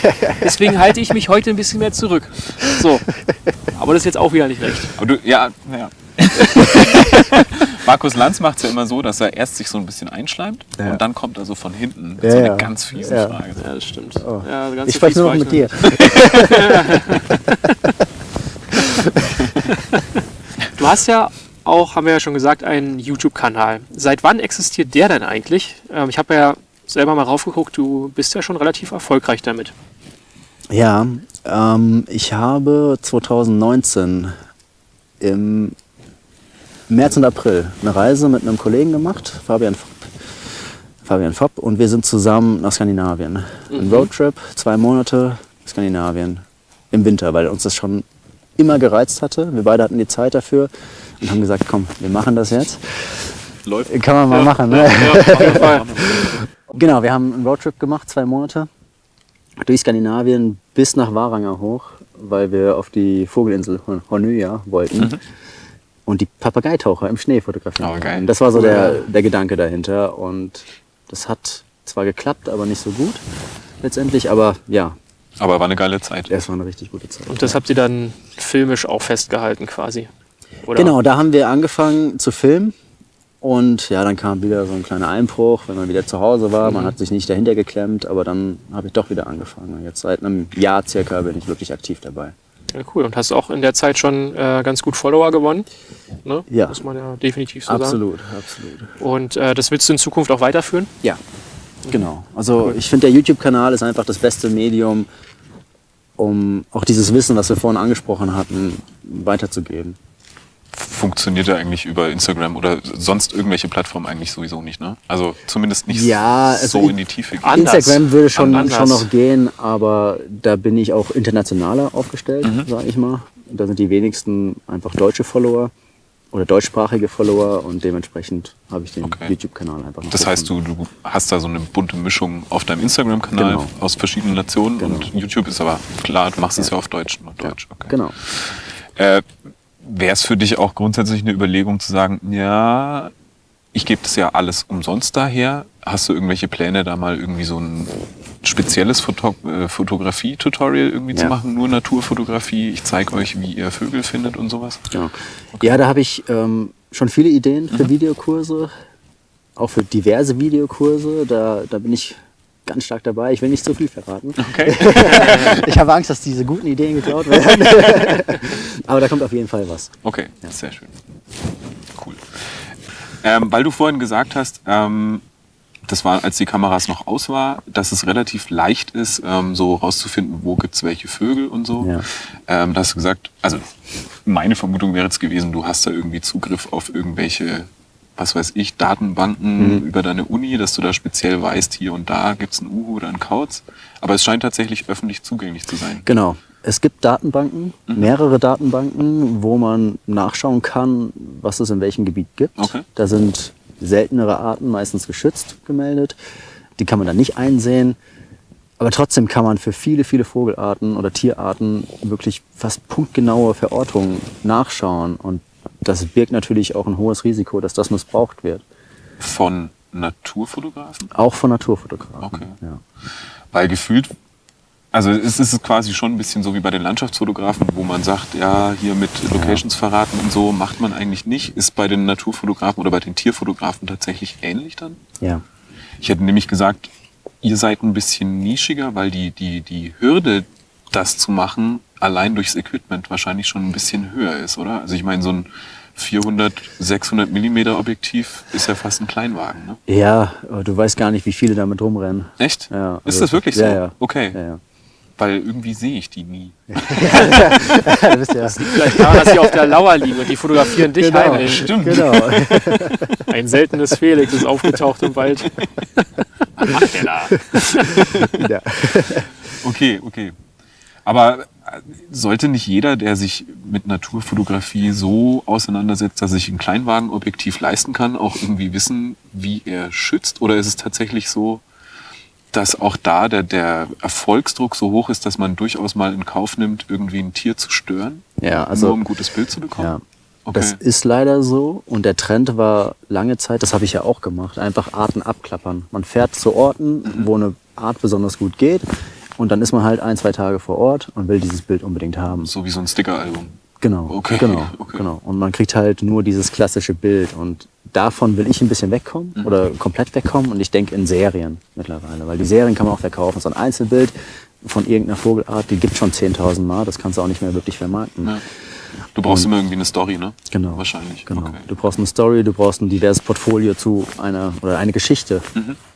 [SPEAKER 3] Deswegen halte ich mich heute ein bisschen mehr zurück. So. Aber das ist jetzt auch wieder nicht recht.
[SPEAKER 2] Aber du, ja, ja. Markus Lanz macht es ja immer so, dass er erst sich so ein bisschen einschleimt
[SPEAKER 1] Ja.
[SPEAKER 2] und dann kommt er so von hinten mit
[SPEAKER 1] Ja,
[SPEAKER 2] so einer
[SPEAKER 1] ja.
[SPEAKER 2] ganz fiesen
[SPEAKER 1] Ja.
[SPEAKER 2] Frage.
[SPEAKER 3] Ja, das stimmt.
[SPEAKER 1] Oh.
[SPEAKER 3] Ja, ganz
[SPEAKER 1] Ich spreche nur noch mit dir.
[SPEAKER 3] Du hast ja auch, haben wir ja schon gesagt, einen YouTube-Kanal. Seit wann existiert der denn eigentlich? Ähm, ich habe ja selber mal raufgeguckt, du bist ja schon relativ erfolgreich damit.
[SPEAKER 1] Ja, ähm, ich habe 2019 im März und April eine Reise mit einem Kollegen gemacht, Fabian Fopp. Fabian Fopp und wir sind zusammen nach Skandinavien. Ein Roadtrip, zwei Monate Skandinavien im Winter, weil uns das schon immer gereizt hatte. Wir beide hatten die Zeit dafür und haben gesagt, komm, wir machen das jetzt.
[SPEAKER 2] Läuft.
[SPEAKER 1] Kann man mal machen. Ne?
[SPEAKER 3] Ja.
[SPEAKER 1] Genau, wir haben einen Roadtrip gemacht, zwei Monate, durch Skandinavien bis nach Varanger hoch, weil wir auf die Vogelinsel Hornøya wollten und die Papageitaucher im Schnee fotografieren.
[SPEAKER 2] Oh, geil.
[SPEAKER 1] Das war so der, der Gedanke dahinter und das hat zwar geklappt, aber nicht so gut letztendlich, aber ja,
[SPEAKER 2] Aber war eine geile Zeit.
[SPEAKER 1] es war eine richtig gute Zeit.
[SPEAKER 3] Und das habt ihr dann filmisch auch festgehalten quasi. Oder?
[SPEAKER 1] Genau, da haben wir angefangen zu filmen. Und ja, dann kam wieder so ein kleiner Einbruch, wenn man wieder zu Hause war. Man hat sich nicht dahinter geklemmt, aber dann habe ich doch wieder angefangen. Und Jetzt seit einem Jahr circa bin ich wirklich aktiv dabei.
[SPEAKER 3] Ja, cool. Und hast auch in der Zeit schon äh, ganz gut Follower gewonnen. Ne?
[SPEAKER 1] Ja.
[SPEAKER 3] Muss man ja definitiv so sagen.
[SPEAKER 1] absolut, absolut.
[SPEAKER 3] Und äh, das willst du in Zukunft auch weiterführen?
[SPEAKER 1] Ja, genau. Also ich finde, der YouTube-Kanal ist einfach das beste Medium, um auch dieses Wissen, was wir vorhin angesprochen hatten, weiterzugeben.
[SPEAKER 2] Funktioniert ja eigentlich über Instagram oder sonst irgendwelche Plattformen eigentlich sowieso nicht, ne? Also zumindest nicht
[SPEAKER 1] Ja, also
[SPEAKER 2] so in die Tiefe gehen.
[SPEAKER 1] Instagram würde schon,
[SPEAKER 3] Anders.
[SPEAKER 1] schon noch gehen, aber da bin ich auch internationaler aufgestellt,
[SPEAKER 2] Mhm.
[SPEAKER 1] sage ich mal. Da sind die wenigsten einfach deutsche Follower oder deutschsprachige Follower und dementsprechend habe ich den
[SPEAKER 2] Okay.
[SPEAKER 1] YouTube-Kanal einfach noch.
[SPEAKER 2] Das heißt, du, du hast da so eine bunte Mischung auf deinem Instagram-Kanal
[SPEAKER 1] Genau.
[SPEAKER 2] aus verschiedenen Nationen
[SPEAKER 1] Genau.
[SPEAKER 2] und YouTube ist aber klar, du machst es ja auf Deutsch. Nur Deutsch. Okay.
[SPEAKER 1] Genau.
[SPEAKER 2] Äh, Wäre es für dich auch grundsätzlich eine Überlegung zu sagen, ja, ich gebe das ja alles umsonst daher. Hast du irgendwelche Pläne, da mal irgendwie so ein spezielles Foto äh, Fotografie-Tutorial irgendwie zu
[SPEAKER 1] Ja.
[SPEAKER 2] machen? Nur Naturfotografie, ich zeige euch, wie ihr Vögel findet und sowas?
[SPEAKER 1] Genau. Ja, da habe ich ähm, schon viele Ideen
[SPEAKER 2] Mhm.
[SPEAKER 1] für Videokurse, auch für diverse Videokurse. Da, da bin ich ganz stark dabei. Ich will nicht zu viel verraten.
[SPEAKER 2] Okay.
[SPEAKER 1] Ich habe Angst, dass diese guten Ideen geklaut werden. Aber da kommt auf jeden Fall was.
[SPEAKER 2] Okay, sehr schön. Cool. Ähm, weil du vorhin gesagt hast, ähm, das war, als die Kameras noch aus war, dass es relativ leicht ist, ähm, so rauszufinden, wo gibt es welche Vögel und so.
[SPEAKER 1] Ja.
[SPEAKER 2] Ähm, da hast du gesagt, also meine Vermutung wäre jetzt gewesen, du hast da irgendwie Zugriff auf irgendwelche, was weiß ich, Datenbanken über deine Uni, dass du da speziell weißt, hier und da gibt es einen Uhu oder einen Kauz. Aber es scheint tatsächlich öffentlich zugänglich zu sein.
[SPEAKER 1] Genau. Es gibt Datenbanken,
[SPEAKER 2] Mhm.
[SPEAKER 1] mehrere Datenbanken, wo man nachschauen kann, was es in welchem Gebiet gibt.
[SPEAKER 2] Okay.
[SPEAKER 1] Da sind seltenere Arten meistens geschützt gemeldet. Die kann man dann nicht einsehen. Aber trotzdem kann man für viele, viele Vogelarten oder Tierarten wirklich fast punktgenaue Verortungen nachschauen. Und das birgt natürlich auch ein hohes Risiko, dass das missbraucht wird.
[SPEAKER 2] Von Naturfotografen?
[SPEAKER 1] Auch von Naturfotografen.
[SPEAKER 2] Okay.
[SPEAKER 1] Ja.
[SPEAKER 2] Weil gefühlt, also es ist quasi schon ein bisschen so wie bei den Landschaftsfotografen, wo man sagt, ja, hier mit Locations verraten und so macht man eigentlich nicht. Ist bei den Naturfotografen oder bei den Tierfotografen tatsächlich ähnlich dann?
[SPEAKER 1] ja.
[SPEAKER 2] Ich hätte nämlich gesagt, ihr seid ein bisschen nischiger, weil die, die, die Hürde, das zu machen, allein durchs Equipment wahrscheinlich schon ein bisschen höher ist, oder? Also ich meine, so ein 400, 600 Millimeter Objektiv ist ja fast ein Kleinwagen, ne?
[SPEAKER 1] Ja, aber du weißt gar nicht, wie viele damit rumrennen.
[SPEAKER 2] Echt?
[SPEAKER 1] Ja,
[SPEAKER 2] ist
[SPEAKER 1] also-
[SPEAKER 2] das wirklich so?
[SPEAKER 1] Ja, ja.
[SPEAKER 2] Okay.
[SPEAKER 1] Ja, ja.
[SPEAKER 2] Weil irgendwie sehe ich die nie.
[SPEAKER 1] Du bist ja
[SPEAKER 3] Vielleicht daran, dass sie auf der Lauer liegen und die fotografieren dich
[SPEAKER 1] Genau.
[SPEAKER 3] heimlich.
[SPEAKER 2] Stimmt.
[SPEAKER 1] genau.
[SPEAKER 3] Ein seltenes Felix ist aufgetaucht im Wald. Was macht der da?
[SPEAKER 1] ja.
[SPEAKER 2] Okay, okay. Aber äh, sollte nicht jeder, der sich mit Naturfotografie so auseinandersetzt, dass er sich ein Kleinwagenobjektiv leisten kann, auch irgendwie wissen, wie er schützt? Oder ist es tatsächlich so, dass auch da der, der Erfolgsdruck so hoch ist, dass man durchaus mal in Kauf nimmt, irgendwie ein Tier zu stören,
[SPEAKER 1] Ja,
[SPEAKER 2] nur
[SPEAKER 1] also
[SPEAKER 2] um ein gutes Bild zu bekommen?
[SPEAKER 1] ja,
[SPEAKER 2] Okay.
[SPEAKER 1] das ist leider so. Und der Trend war lange Zeit, das habe ich ja auch gemacht, einfach Arten abklappern. Man fährt zu Orten,
[SPEAKER 2] Mhm.
[SPEAKER 1] wo eine Art besonders gut geht. Und dann ist man halt ein, zwei Tage vor Ort und will dieses Bild unbedingt haben.
[SPEAKER 2] so wie so ein Stickeralbum.
[SPEAKER 1] Genau,
[SPEAKER 2] Okay,
[SPEAKER 1] genau,
[SPEAKER 2] okay.
[SPEAKER 1] genau. Und man kriegt halt nur dieses klassische Bild. Und davon will ich ein bisschen wegkommen
[SPEAKER 2] Mhm.
[SPEAKER 1] oder komplett wegkommen. Und ich denke in Serien mittlerweile, weil die Serien kann man auch verkaufen. So ein Einzelbild von irgendeiner Vogelart, die gibt schon 10.000 Mal. Das kannst du auch nicht mehr wirklich vermarkten.
[SPEAKER 2] Ja. Du brauchst immer irgendwie eine Story, ne?
[SPEAKER 1] Genau.
[SPEAKER 2] Wahrscheinlich.
[SPEAKER 1] Genau.
[SPEAKER 2] Okay.
[SPEAKER 1] Du brauchst eine Story, du brauchst ein diverses Portfolio zu einer oder eine Geschichte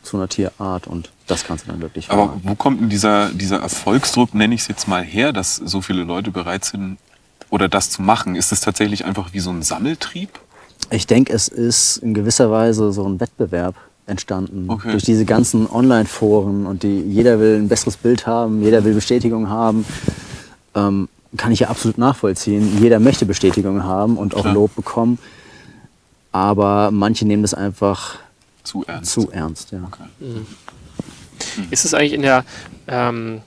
[SPEAKER 1] zu einer Tierart und das kannst du dann wirklich
[SPEAKER 2] Mhm. Aber
[SPEAKER 1] vermarkten.
[SPEAKER 2] wo kommt denn dieser, dieser Erfolgsdruck, nenne ich es jetzt mal her, dass so viele Leute bereit sind, oder das zu machen? Ist es tatsächlich einfach wie so ein Sammeltrieb?
[SPEAKER 1] Ich denke, es ist in gewisser Weise so ein Wettbewerb entstanden.
[SPEAKER 2] Okay.
[SPEAKER 1] Durch diese ganzen Online-Foren und die, jeder will ein besseres Bild haben, jeder will Bestätigung haben. Ähm, kann ich ja absolut nachvollziehen. Jeder möchte Bestätigung haben und auch
[SPEAKER 2] Klar.
[SPEAKER 1] Lob bekommen. Aber manche nehmen das einfach
[SPEAKER 2] Zu ernst.
[SPEAKER 1] zu ernst. Ja.
[SPEAKER 2] Okay.
[SPEAKER 3] Ist es eigentlich in der, ähm,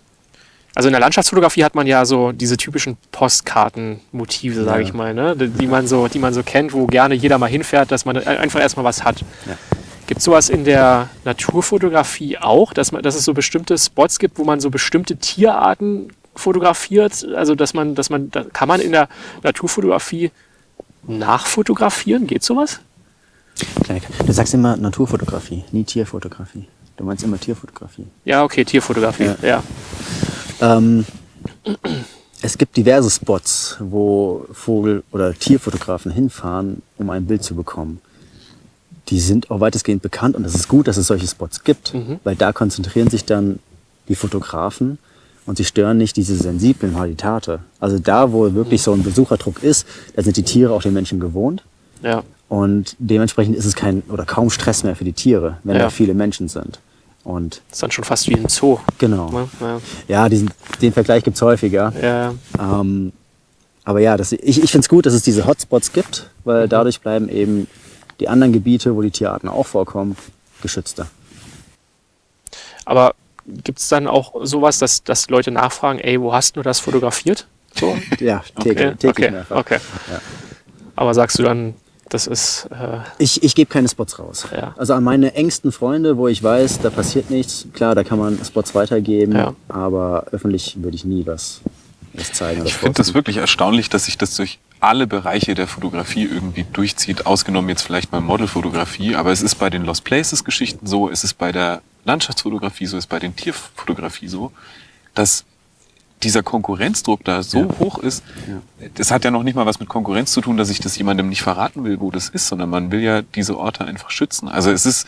[SPEAKER 3] also in der Landschaftsfotografie hat man ja so diese typischen Postkartenmotive, sage
[SPEAKER 1] Ja.
[SPEAKER 3] ich mal, ne? die, man so, die man so kennt, wo gerne jeder mal hinfährt, dass man einfach erstmal was hat.
[SPEAKER 1] Ja.
[SPEAKER 3] Gibt es sowas in der Naturfotografie auch, dass, man, dass es so bestimmte Spots gibt, wo man so bestimmte Tierarten fotografiert? Also dass man, dass man, da, kann man in der Naturfotografie nachfotografieren? Geht sowas?
[SPEAKER 1] Du sagst immer Naturfotografie, nie Tierfotografie. Du meinst immer Tierfotografie.
[SPEAKER 3] Ja, okay, Tierfotografie.
[SPEAKER 1] Ja.
[SPEAKER 3] ja.
[SPEAKER 1] Ähm, es gibt diverse Spots, wo Vogel- oder Tierfotografen hinfahren, um ein Bild zu bekommen. Die sind auch weitestgehend bekannt und es ist gut, dass es solche Spots gibt, weil da konzentrieren sich dann die Fotografen und sie stören nicht diese sensiblen Habitate. Also da, wo wirklich so ein Besucherdruck ist, da sind die Tiere auch den Menschen gewohnt
[SPEAKER 3] ja.
[SPEAKER 1] und dementsprechend ist es kein oder kaum Stress mehr für die Tiere, wenn
[SPEAKER 3] Ja.
[SPEAKER 1] da viele Menschen sind. Und
[SPEAKER 3] ist dann schon fast wie ein Zoo.
[SPEAKER 1] genau.
[SPEAKER 3] Ne? Ja.
[SPEAKER 1] Ja, diesen, den Vergleich gibt's häufiger.
[SPEAKER 3] Ja.
[SPEAKER 1] Ähm, aber ja, das, ich, ich finde es gut, dass es diese Hotspots gibt, weil
[SPEAKER 3] Mhm.
[SPEAKER 1] dadurch bleiben eben die anderen Gebiete, wo die Tierarten auch vorkommen, geschützter.
[SPEAKER 3] Aber gibt es dann auch sowas, dass, dass Leute nachfragen, ey, wo hast du das fotografiert? So?
[SPEAKER 1] Ja, täglich,
[SPEAKER 3] Ja,
[SPEAKER 1] täglich
[SPEAKER 3] okay,
[SPEAKER 1] mehrfach.
[SPEAKER 3] okay.
[SPEAKER 1] Ja.
[SPEAKER 3] Aber sagst du dann, das ist, äh,
[SPEAKER 1] Ich, ich gebe keine Spots raus.
[SPEAKER 3] Ja.
[SPEAKER 1] Also an meine engsten Freunde, wo ich weiß, da passiert nichts, klar, da kann man Spots weitergeben,
[SPEAKER 3] Ja.
[SPEAKER 1] aber öffentlich würde ich nie was, was zeigen.
[SPEAKER 2] Ich finde das wirklich erstaunlich, dass sich das durch alle Bereiche der Fotografie irgendwie durchzieht, ausgenommen jetzt vielleicht mal Modelfotografie, aber es ist bei den Lost Places Geschichten so, es ist bei der Landschaftsfotografie so, es ist bei den Tierfotografie so, dass dieser Konkurrenzdruck da so
[SPEAKER 1] Ja.
[SPEAKER 2] hoch ist, das hat ja noch nicht mal was mit Konkurrenz zu tun, dass ich das jemandem nicht verraten will, wo das ist, sondern man will ja diese Orte einfach schützen. Also es ist,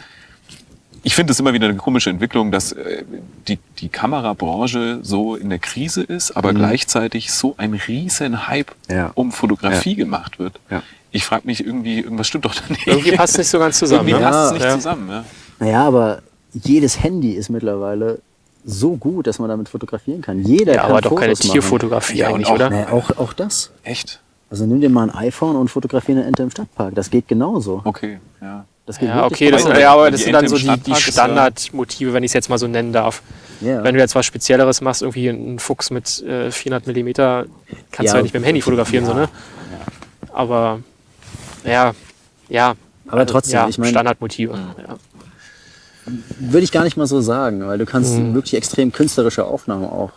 [SPEAKER 2] ich finde es immer wieder eine komische Entwicklung, dass äh, die, die Kamerabranche so in der Krise ist, aber gleichzeitig so ein riesen Hype
[SPEAKER 1] Ja.
[SPEAKER 2] um Fotografie gemacht wird.
[SPEAKER 1] Ja.
[SPEAKER 2] Ich frage mich irgendwie, irgendwas stimmt doch da nicht.
[SPEAKER 3] irgendwie passt es nicht so ganz zusammen.
[SPEAKER 2] Irgendwie
[SPEAKER 3] Ne?
[SPEAKER 2] passt es nicht
[SPEAKER 1] Ja.
[SPEAKER 2] zusammen. Ja.
[SPEAKER 1] Naja, aber jedes Handy ist mittlerweile so gut, dass man damit fotografieren kann. Jeder
[SPEAKER 3] Ja,
[SPEAKER 1] kann
[SPEAKER 3] aber doch keine
[SPEAKER 1] Fotos machen.
[SPEAKER 3] Tierfotografie
[SPEAKER 2] Ja,
[SPEAKER 3] eigentlich,
[SPEAKER 2] auch-
[SPEAKER 3] oder?
[SPEAKER 1] Nee, auch, auch das.
[SPEAKER 2] Echt?
[SPEAKER 1] Also nimm dir mal ein iPhone und fotografiere eine Ente im Stadtpark. Das geht genauso.
[SPEAKER 2] Okay, ja.
[SPEAKER 1] Das geht
[SPEAKER 3] Ja,
[SPEAKER 1] wirklich
[SPEAKER 3] okay, das, ja, aber
[SPEAKER 2] Die
[SPEAKER 3] das sind
[SPEAKER 2] Ente
[SPEAKER 3] dann so die, die
[SPEAKER 2] ja-
[SPEAKER 3] Standardmotive, wenn ich es jetzt mal so nennen darf.
[SPEAKER 1] ja.
[SPEAKER 3] Wenn du jetzt was Spezielleres machst, irgendwie einen Fuchs mit äh, 400 Millimeter, kannst
[SPEAKER 1] Ja,
[SPEAKER 3] du ja nicht mit dem Handy fotografieren,
[SPEAKER 1] ja,
[SPEAKER 3] so, ne? Aber, ja, ja.
[SPEAKER 1] Aber trotzdem,
[SPEAKER 3] ja,
[SPEAKER 1] ich meine-
[SPEAKER 3] Standardmotive. Ja.
[SPEAKER 1] Würde ich gar nicht mal so sagen, weil du kannst
[SPEAKER 3] Mhm.
[SPEAKER 1] wirklich extrem künstlerische Aufnahmen auch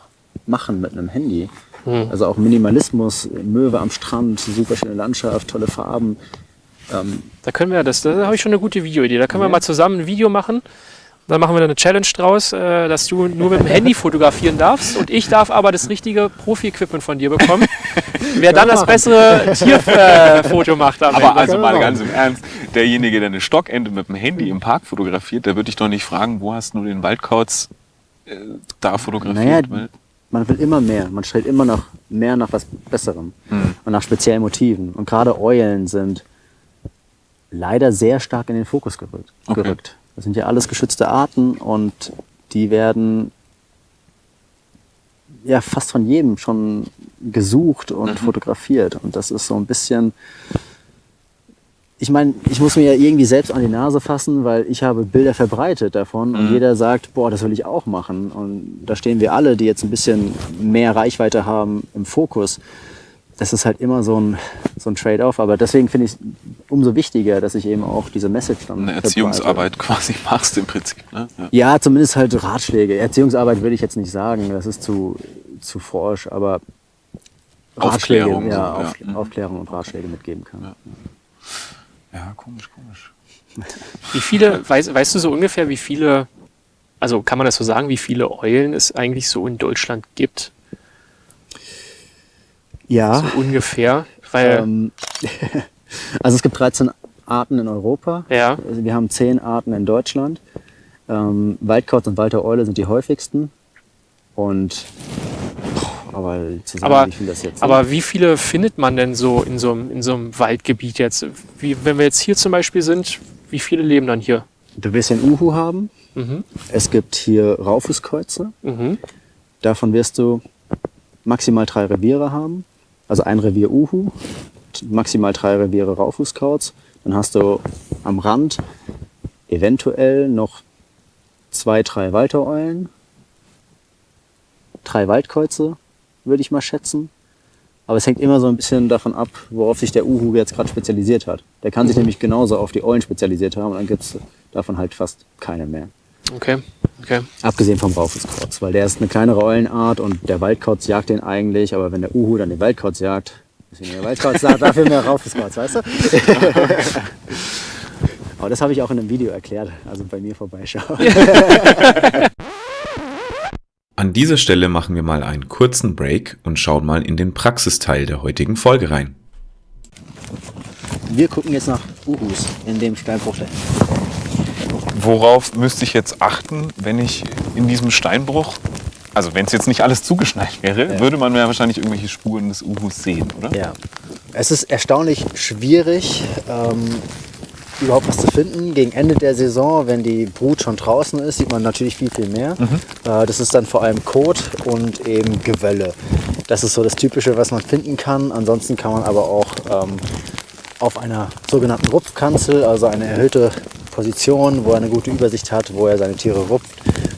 [SPEAKER 1] machen mit einem Handy.
[SPEAKER 3] Mhm.
[SPEAKER 1] Also auch Minimalismus, Möwe am Strand, super schöne Landschaft, tolle Farben. Ähm,
[SPEAKER 3] Da können wir, das, da habe ich schon eine gute Videoidee. Da können wir
[SPEAKER 1] Ja.
[SPEAKER 3] mal zusammen ein Video machen. Dann machen wir da eine Challenge draus, äh, dass du nur mit dem Handy fotografieren darfst und ich darf aber das richtige Profi-Equipment von dir bekommen. Wer dann das bessere Tierfoto macht am
[SPEAKER 2] Aber
[SPEAKER 3] Ende.
[SPEAKER 2] also mal ganz im Ernst, derjenige, der eine Stockente mit dem Handy im Park fotografiert, der würde dich doch nicht fragen, wo hast du den Waldkauz äh, da fotografiert?
[SPEAKER 1] Naja, man will immer mehr. Man stellt immer noch mehr nach was Besserem
[SPEAKER 2] Hm.
[SPEAKER 1] und nach speziellen Motiven. Und gerade Eulen sind leider sehr stark in den Fokus gerückt.
[SPEAKER 2] Okay.
[SPEAKER 1] gerückt. Das sind ja alles geschützte Arten und die werden ja fast von jedem schon gesucht und
[SPEAKER 2] Mhm.
[SPEAKER 1] fotografiert. Und das ist so ein bisschen. Ich meine, ich muss mir ja irgendwie selbst an die Nase fassen, weil ich habe Bilder verbreitet davon und
[SPEAKER 2] Mhm.
[SPEAKER 1] jeder sagt, boah, das will ich auch machen. Und da stehen wir alle, die jetzt ein bisschen mehr Reichweite haben, im Fokus. Das ist halt immer so ein, so ein Trade-off. Aber deswegen finde ich es umso wichtiger, dass ich eben auch diese Message dann
[SPEAKER 2] eine. Erziehungsarbeit quasi machst im Prinzip. Ne? Ja.
[SPEAKER 1] Ja, zumindest halt Ratschläge. Erziehungsarbeit würde ich jetzt nicht sagen, das ist zu, zu forsch, aber Ratschläge,
[SPEAKER 2] Aufklärung,
[SPEAKER 1] ja,
[SPEAKER 2] so,
[SPEAKER 1] auf,
[SPEAKER 2] ja. Mhm.
[SPEAKER 1] Aufklärung und Ratschläge mitgeben kann.
[SPEAKER 2] Ja. ja, komisch, komisch.
[SPEAKER 3] Wie viele, weißt, weißt du so ungefähr, wie viele, also kann man das so sagen, wie viele Eulen es eigentlich so in Deutschland gibt?
[SPEAKER 1] Ja,
[SPEAKER 3] So ungefähr. Weil,
[SPEAKER 1] ähm, also es gibt 13 Arten in Europa.
[SPEAKER 3] ja,
[SPEAKER 1] Also wir haben 10 Arten in Deutschland. Ähm, Waldkauz und Waltereule sind die häufigsten. Und aber zu sagen,
[SPEAKER 3] Aber-
[SPEAKER 1] wie das jetzt
[SPEAKER 3] aber wie viele findet man denn so in so einem, in so einem Waldgebiet jetzt? Wie, wenn wir jetzt hier zum Beispiel sind, wie viele leben dann hier?
[SPEAKER 1] Du wirst einen Uhu haben.
[SPEAKER 3] Mhm.
[SPEAKER 1] Es gibt hier Raufußkreuze.
[SPEAKER 3] Mhm.
[SPEAKER 1] Davon wirst du maximal drei Reviere haben. Also ein Revier Uhu, maximal drei Reviere Raufußkauz. Dann hast du am Rand eventuell noch zwei, drei Waltereulen, drei Waldkreuze, würde ich mal schätzen. Aber es hängt immer so ein bisschen davon ab, worauf sich der Uhu jetzt gerade spezialisiert hat. Der kann sich nämlich genauso auf die Eulen spezialisiert haben und dann gibt es davon halt fast keine mehr.
[SPEAKER 3] Okay, okay.
[SPEAKER 1] Abgesehen vom Raufußkauz, weil der ist eine kleinere Eulenart und der Waldkauz jagt den eigentlich, aber wenn der Uhu dann den Waldkauz jagt, deswegen der Waldkauz sagt, dafür mehr Raufußkauz, weißt du? aber das habe ich auch in einem Video erklärt, also bei mir vorbeischauen.
[SPEAKER 5] An dieser Stelle machen wir mal einen kurzen Break und schauen mal in den Praxisteil der heutigen Folge rein.
[SPEAKER 1] Wir gucken jetzt nach Uhus in dem Steinbruch.
[SPEAKER 2] Worauf müsste ich jetzt achten, wenn ich in diesem Steinbruch, also wenn es jetzt nicht alles zugeschneit wäre,
[SPEAKER 1] Ja.
[SPEAKER 2] würde man ja wahrscheinlich irgendwelche Spuren des Uhus sehen, oder?
[SPEAKER 1] Ja. Es ist erstaunlich schwierig, ähm, überhaupt was zu finden. Gegen Ende der Saison, wenn die Brut schon draußen ist, sieht man natürlich viel, viel mehr. Äh, das ist dann vor allem Kot und eben Gewölle. Das ist so das Typische, was man finden kann. Ansonsten kann man aber auch ähm, auf einer sogenannten Rupfkanzel, also eine erhöhte Position, wo er eine gute Übersicht hat, wo er seine Tiere rupft,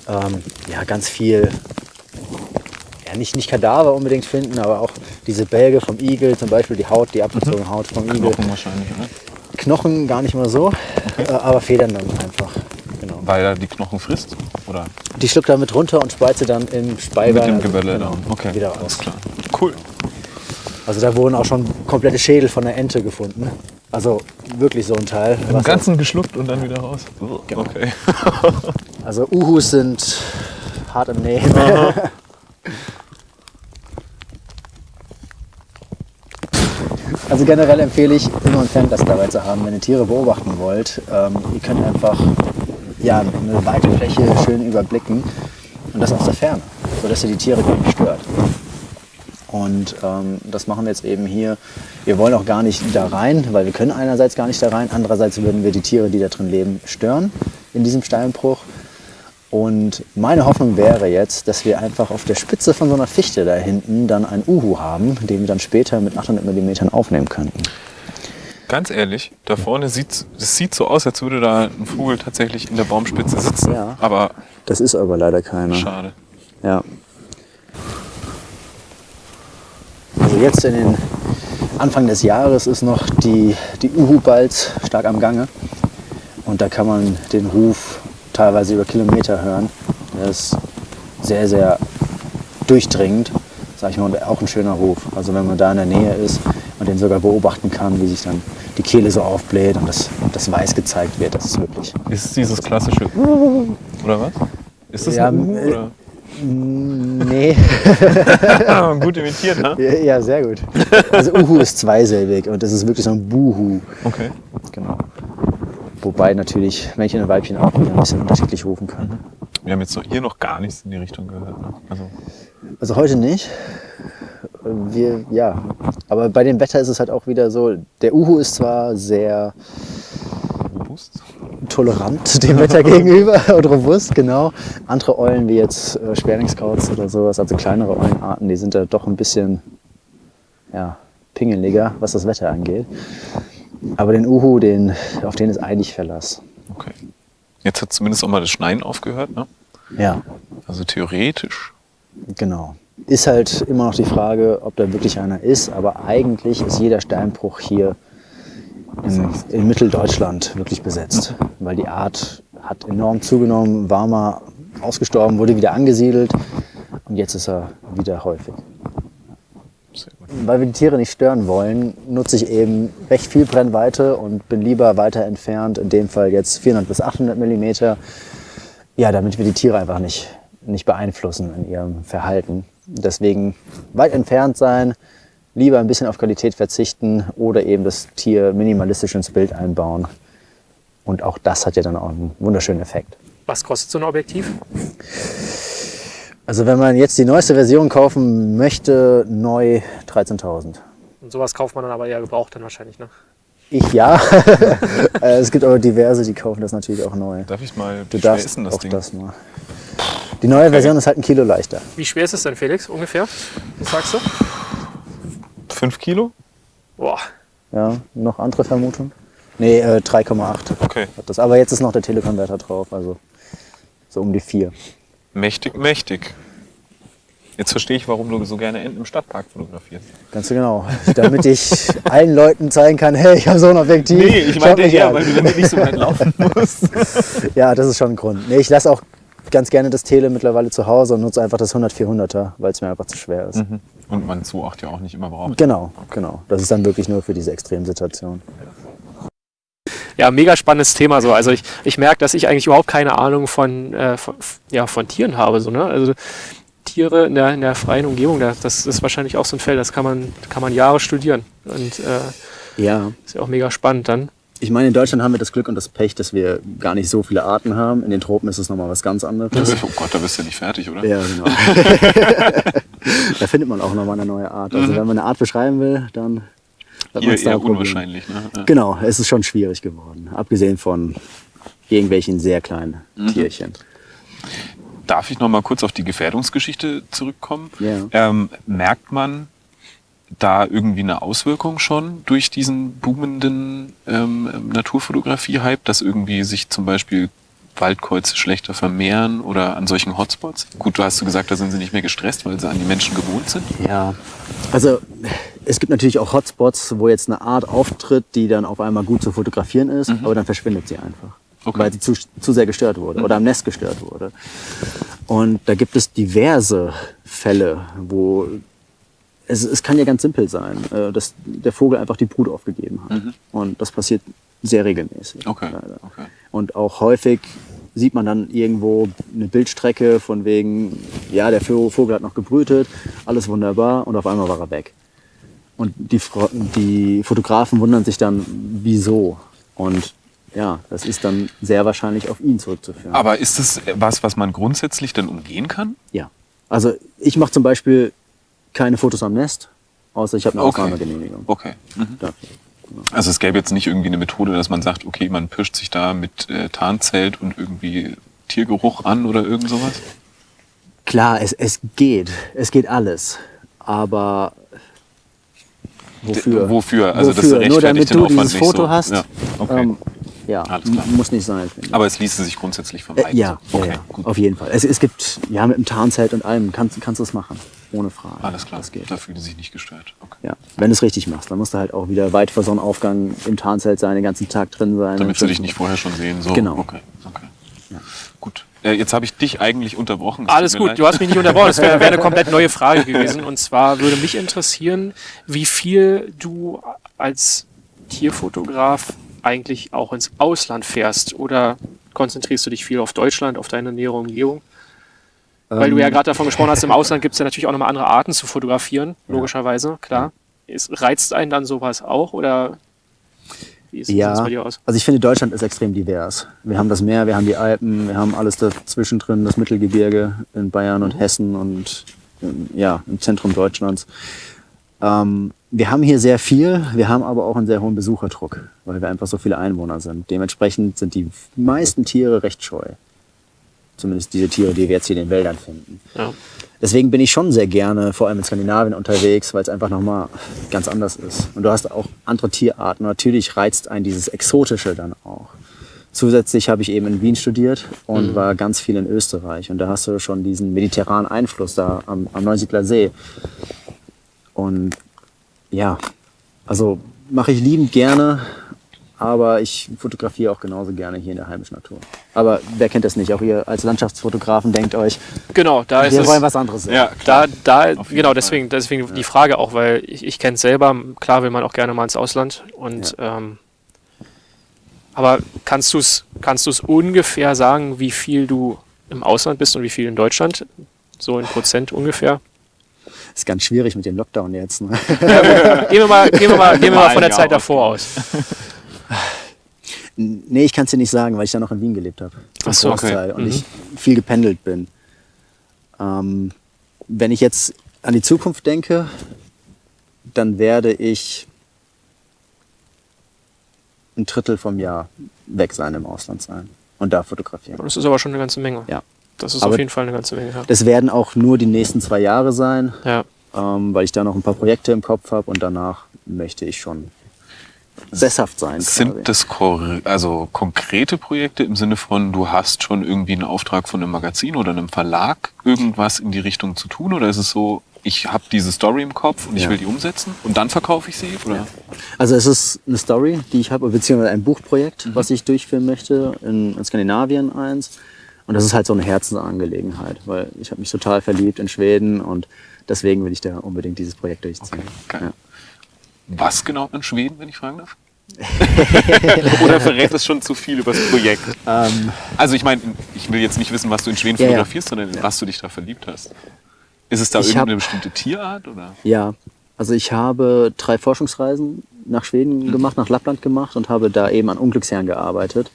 [SPEAKER 1] ähm, ja, ganz viel ja, nicht, nicht Kadaver unbedingt finden, aber auch diese Bälge vom Igel, zum Beispiel die Haut, die abgezogene Haut vom Igel.
[SPEAKER 2] Knochen wahrscheinlich, oder?
[SPEAKER 1] Knochen gar nicht mal so, äh, aber Federn dann einfach. Genau.
[SPEAKER 2] Weil er die Knochen frisst? Oder
[SPEAKER 1] Die schluckt er mit runter und speit sie dann im Speibein.
[SPEAKER 2] mit dem
[SPEAKER 1] also,
[SPEAKER 2] Gewölle
[SPEAKER 1] genau,
[SPEAKER 2] dann? Okay,
[SPEAKER 1] Wieder
[SPEAKER 2] klar. Cool.
[SPEAKER 1] Also da wurden auch schon komplette Schädel von der Ente gefunden. Also wirklich so ein Teil.
[SPEAKER 2] Im Ganzen geschluckt und dann wieder raus?
[SPEAKER 1] Genau.
[SPEAKER 2] Okay.
[SPEAKER 1] Also Uhus sind hart im Nehmen. Also generell empfehle ich, immer ein Fernglas dabei zu haben, wenn ihr Tiere beobachten wollt. Ähm, ihr könnt einfach ja, eine weite Fläche schön überblicken und das aus der Ferne, sodass ihr die Tiere gar nicht stört. Und ähm, das machen wir jetzt eben hier. Wir wollen auch gar nicht da rein, weil wir können einerseits gar nicht da rein, andererseits würden wir die Tiere, die da drin leben, stören in diesem Steinbruch. Und meine Hoffnung wäre jetzt, dass wir einfach auf der Spitze von so einer Fichte da hinten dann einen Uhu haben, den wir dann später mit 800 mm aufnehmen könnten.
[SPEAKER 2] Ganz ehrlich, da vorne sieht es sieht so aus, als würde da ein Vogel tatsächlich in der Baumspitze sitzen.
[SPEAKER 1] Ja.
[SPEAKER 2] Aber
[SPEAKER 1] Das ist aber leider keiner.
[SPEAKER 2] schade.
[SPEAKER 1] Ja. Also jetzt in den Anfang des Jahres ist noch die, die Uhu-Balz stark am Gange. Und da kann man den Ruf teilweise über Kilometer hören. Der ist sehr, sehr durchdringend, sag ich mal, und auch ein schöner Ruf. Also wenn man da in der Nähe ist und den sogar beobachten kann, wie sich dann die Kehle so aufbläht und das, das Weiß gezeigt wird, das ist wirklich.
[SPEAKER 2] Ist es dieses klassische oder was? Ist das
[SPEAKER 1] Ja,
[SPEAKER 2] ein Uhu,
[SPEAKER 1] äh,
[SPEAKER 2] oder?
[SPEAKER 1] Nee.
[SPEAKER 2] Gut imitiert, ne?
[SPEAKER 1] Ja, ja, sehr gut. Also Uhu ist zweisilbig und das ist wirklich so ein Buhu.
[SPEAKER 2] Okay.
[SPEAKER 1] Genau. Wobei natürlich Männchen und Weibchen auch wieder ein bisschen unterschiedlich rufen können.
[SPEAKER 2] Wir haben jetzt so hier noch gar nichts in die Richtung gehört. Ne? Also
[SPEAKER 1] Also heute nicht. Wir, ja. Aber bei dem Wetter ist es halt auch wieder so, der Uhu ist zwar sehr
[SPEAKER 2] robust.
[SPEAKER 1] tolerant dem Wetter gegenüber und robust, genau. Andere Eulen wie jetzt äh, Sperlingskauz oder sowas, also kleinere Eulenarten, die sind da doch ein bisschen ja, pingeliger, was das Wetter angeht. Aber den Uhu, den, auf den ist eigentlich Verlass.
[SPEAKER 2] Okay. Jetzt hat zumindest auch mal das Schneien aufgehört, ne?
[SPEAKER 1] Ja,
[SPEAKER 2] Also theoretisch.
[SPEAKER 1] genau. Ist halt immer noch die Frage, ob da wirklich einer ist, aber eigentlich ist jeder Steinbruch hier in, in Mitteldeutschland wirklich besetzt, weil die Art hat enorm zugenommen, war mal ausgestorben, wurde wieder angesiedelt und jetzt ist er wieder häufig. Weil wir die Tiere nicht stören wollen, nutze ich eben recht viel Brennweite und bin lieber weiter entfernt, in dem Fall jetzt 400 bis 800 Millimeter, ja, damit wir die Tiere einfach nicht, nicht beeinflussen in ihrem Verhalten. Deswegen weit entfernt sein, lieber ein bisschen auf Qualität verzichten oder eben das Tier minimalistisch ins Bild einbauen. Und auch das hat ja dann auch einen wunderschönen Effekt.
[SPEAKER 3] Was kostet so ein Objektiv?
[SPEAKER 1] Also wenn man jetzt die neueste Version kaufen möchte, neu 13.000.
[SPEAKER 3] Und sowas kauft man dann aber eher gebraucht dann wahrscheinlich, ne?
[SPEAKER 1] Ich ja. Äh, es gibt aber diverse, die kaufen das natürlich auch neu.
[SPEAKER 2] Darf ich mal,
[SPEAKER 1] Du darfst
[SPEAKER 2] ist denn das
[SPEAKER 1] auch
[SPEAKER 2] Ding?
[SPEAKER 1] das mal. Die neue Version ist halt ein Kilo leichter.
[SPEAKER 3] Wie schwer ist es denn, Felix, ungefähr? Was sagst du?
[SPEAKER 2] Fünf Kilo?
[SPEAKER 3] Boah,
[SPEAKER 1] Ja, noch andere Vermutungen? Nee, äh, 3,8
[SPEAKER 2] Okay.
[SPEAKER 1] hat das. Aber jetzt ist noch der Telekonverter drauf, also so um die 4.
[SPEAKER 2] Mächtig, mächtig. Jetzt verstehe ich, warum du so gerne Enten im Stadtpark fotografierst.
[SPEAKER 1] Ganz genau. Damit ich allen Leuten zeigen kann, hey, ich habe so ein Objektiv. Schaut mich an.
[SPEAKER 2] du damit nicht so weit laufen musst.
[SPEAKER 1] Ja, das ist schon ein Grund. Nee, ich lasse auch ganz gerne das Tele mittlerweile zu Hause und nutze einfach das 100-400er, weil es mir einfach zu schwer ist.
[SPEAKER 2] Und man 2,8 ja auch nicht immer braucht.
[SPEAKER 1] Genau, genau. Das ist dann wirklich nur für diese Extremsituation.
[SPEAKER 3] Ja, mega spannendes Thema so. Also ich, ich merke, dass ich eigentlich überhaupt keine Ahnung von, äh, von, ja, von Tieren habe. So, ne? Also Tiere in der, in der freien Umgebung, da- das ist wahrscheinlich auch so ein Feld, das kann man, kann man Jahre studieren. Und äh,
[SPEAKER 1] Ja,
[SPEAKER 3] ist ja auch mega spannend dann.
[SPEAKER 1] Ich meine, in Deutschland haben wir das Glück und das Pech, dass wir gar nicht so viele Arten haben. In den Tropen ist es nochmal was ganz anderes.
[SPEAKER 2] Oh Gott, da bist du nicht fertig, oder?
[SPEAKER 1] Ja, genau. da findet man auch nochmal eine neue Art. Also wenn man eine Art beschreiben will, dann hat
[SPEAKER 2] Eher,
[SPEAKER 1] man's da
[SPEAKER 2] unwahrscheinlich. Ne? Ja.
[SPEAKER 1] Genau, es ist schon schwierig geworden. Abgesehen von irgendwelchen sehr kleinen Tierchen.
[SPEAKER 2] Darf ich noch mal kurz auf die Gefährdungsgeschichte zurückkommen?
[SPEAKER 1] Ja.
[SPEAKER 2] Ähm, merkt man da irgendwie eine Auswirkung schon durch diesen boomenden ähm, Naturfotografie-Hype, dass irgendwie sich zum Beispiel Waldkreuze schlechter vermehren oder an solchen Hotspots? Gut, du hast du gesagt, da sind sie nicht mehr gestresst, weil sie an die Menschen gewohnt sind.
[SPEAKER 1] Ja, also es gibt natürlich auch Hotspots, wo jetzt eine Art auftritt, die dann auf einmal gut zu fotografieren ist, aber dann verschwindet sie einfach.
[SPEAKER 2] Okay.
[SPEAKER 1] Weil sie zu, zu sehr gestört wurde oder am Nest gestört wurde. Und da gibt es diverse Fälle, wo es, es kann ja ganz simpel sein, äh, dass der Vogel einfach die Brut aufgegeben hat. Und das passiert sehr regelmäßig.
[SPEAKER 2] Okay, okay.
[SPEAKER 1] Und auch häufig sieht man dann irgendwo eine Bildstrecke von wegen, ja, der Vogel hat noch gebrütet, alles wunderbar und auf einmal war er weg. Und die, die Fotografen wundern sich dann, wieso. Und ja, das ist dann sehr wahrscheinlich auf ihn zurückzuführen.
[SPEAKER 2] Aber ist das was, was man grundsätzlich dann umgehen kann?
[SPEAKER 1] ja. Also ich mache zum Beispiel keine Fotos am Nest, außer ich habe eine
[SPEAKER 2] Okay.
[SPEAKER 1] Ausnahmegenehmigung
[SPEAKER 2] Okay. Mhm. Also es gäbe jetzt nicht irgendwie eine Methode, dass man sagt, okay, man pischt sich da mit äh, Tarnzelt und irgendwie Tiergeruch an oder irgend sowas?
[SPEAKER 1] Klar, es, es geht. Es geht alles. Aber wofür?
[SPEAKER 2] Wofür? Also das
[SPEAKER 1] wofür? Nur
[SPEAKER 2] rechtfertigt
[SPEAKER 1] damit du dieses Foto
[SPEAKER 2] so.
[SPEAKER 1] hast.
[SPEAKER 2] Ja, okay.
[SPEAKER 1] ähm, ja muss nicht sein.
[SPEAKER 2] Aber es ließe sich grundsätzlich vermeiden.
[SPEAKER 1] Äh, ja,
[SPEAKER 2] so.
[SPEAKER 1] ja,
[SPEAKER 2] okay,
[SPEAKER 1] ja,
[SPEAKER 2] gut.
[SPEAKER 1] auf jeden Fall. Es, es gibt, ja, mit dem Tarnzelt und allem kannst, kannst du es machen. Ohne Frage.
[SPEAKER 2] Alles klar,
[SPEAKER 1] Das geht.
[SPEAKER 2] da fühlen sie sich nicht gestört. Okay.
[SPEAKER 1] Ja, wenn du es richtig machst, dann musst du halt auch wieder weit vor Sonnenaufgang im Tarnzelt sein, den ganzen Tag drin sein.
[SPEAKER 2] Damit sie dich nicht vorher schon sehen. So.
[SPEAKER 1] Genau.
[SPEAKER 2] Okay, okay. Gut. Äh, jetzt habe ich dich eigentlich unterbrochen. es
[SPEAKER 3] Alles gut, du hast mich nicht unterbrochen. Das wäre wär eine komplett neue Frage gewesen. Und zwar würde mich interessieren, wie viel du als Tierfotograf eigentlich auch ins Ausland fährst. Oder konzentrierst du dich viel auf Deutschland, auf deine nähere Umgebung? Weil du ja gerade davon gesprochen hast, im Ausland gibt es ja natürlich auch nochmal andere Arten zu fotografieren, logischerweise, klar. Es reizt einen dann sowas auch oder wie sieht das bei dir
[SPEAKER 1] Ja,
[SPEAKER 3] aus?
[SPEAKER 1] also ich finde, Deutschland ist extrem divers. Wir haben das Meer, wir haben die Alpen, wir haben alles dazwischen drin, das Mittelgebirge in Bayern und Hessen und ähm, ja, im Zentrum Deutschlands. Ähm, wir haben hier sehr viel, wir haben aber auch einen sehr hohen Besucherdruck, weil wir einfach so viele Einwohner sind. Dementsprechend sind die meisten Tiere recht scheu. Zumindest diese Tiere, die wir jetzt hier in den Wäldern finden.
[SPEAKER 3] Ja.
[SPEAKER 1] Deswegen bin ich schon sehr gerne, vor allem in Skandinavien unterwegs, weil es einfach nochmal ganz anders ist. Und du hast auch andere Tierarten. Natürlich reizt einen dieses Exotische dann auch. Zusätzlich habe ich eben in Wien studiert und war ganz viel in Österreich. Und da hast du schon diesen mediterranen Einfluss da am, am Neusiedler See. Und ja, also mache ich liebend gerne, aber ich fotografiere auch genauso gerne hier in der heimischen Natur. Aber wer kennt das nicht? Auch ihr als Landschaftsfotografen denkt euch,
[SPEAKER 3] Genau, da ist
[SPEAKER 1] wir
[SPEAKER 3] es.
[SPEAKER 1] wollen was anderes sehen.
[SPEAKER 2] Ja,
[SPEAKER 3] Da, da, genau,
[SPEAKER 2] Fall.
[SPEAKER 3] deswegen, deswegen die Frage auch, weil ich, ich kenne es selber, klar will man auch gerne mal ins Ausland und ähm, aber kannst du es kannst du's ungefähr sagen, wie viel du im Ausland bist und wie viel in Deutschland? So in Prozent ungefähr?
[SPEAKER 1] Ist ganz schwierig mit dem Lockdown jetzt. Ne?
[SPEAKER 3] Gehen wir mal, gehen wir mal, gehen wir mal von der Zeit davor aus.
[SPEAKER 1] Nee, ich kann es dir nicht sagen, weil ich da noch in Wien gelebt habe.
[SPEAKER 3] Ach so, okay.
[SPEAKER 1] Und
[SPEAKER 3] Mhm.
[SPEAKER 1] ich viel gependelt bin. Ähm, wenn ich jetzt an die Zukunft denke, dann werde ich ein Drittel vom Jahr weg sein, im Ausland sein und da fotografieren.
[SPEAKER 3] Das ist aber schon eine ganze Menge.
[SPEAKER 1] Ja.
[SPEAKER 3] Das ist
[SPEAKER 1] Aber-
[SPEAKER 3] auf jeden Fall eine ganze Menge. Ja.
[SPEAKER 1] Das werden auch nur die nächsten zwei Jahre sein,
[SPEAKER 3] ja.
[SPEAKER 1] ähm, weil ich da noch ein paar Projekte im Kopf habe und danach möchte ich schon sesshaft sein. quasi.
[SPEAKER 2] Sind das kor- also konkrete Projekte im Sinne von, du hast schon irgendwie einen Auftrag von einem Magazin oder einem Verlag, irgendwas in die Richtung zu tun? Oder ist es so, ich habe diese Story im Kopf und ich
[SPEAKER 1] Ja.
[SPEAKER 2] will die umsetzen und dann verkaufe ich sie? Oder?
[SPEAKER 1] Also es ist eine Story, die ich habe, beziehungsweise ein Buchprojekt,
[SPEAKER 2] Mhm.
[SPEAKER 1] was ich durchführen möchte, in, in Skandinavien eins. Und das ist halt so eine Herzensangelegenheit, weil ich habe mich total verliebt in Schweden und deswegen will ich da unbedingt dieses Projekt durchziehen.
[SPEAKER 2] geil.
[SPEAKER 1] Ja.
[SPEAKER 2] Was genau in Schweden, wenn ich fragen darf? Oder verrät das schon zu viel über das Projekt?
[SPEAKER 1] Ähm,
[SPEAKER 2] Also ich meine, ich will jetzt nicht wissen, was du in Schweden
[SPEAKER 1] Ja, ja.
[SPEAKER 2] fotografierst, sondern in was du dich da verliebt hast. Ist es da
[SPEAKER 1] Ich
[SPEAKER 2] irgendeine
[SPEAKER 1] hab-
[SPEAKER 2] bestimmte Tierart? Oder?
[SPEAKER 1] ja, also ich habe drei Forschungsreisen nach
[SPEAKER 2] Mhm.
[SPEAKER 1] Schweden gemacht, nach Lappland gemacht und habe da eben an Unglücksherren gearbeitet.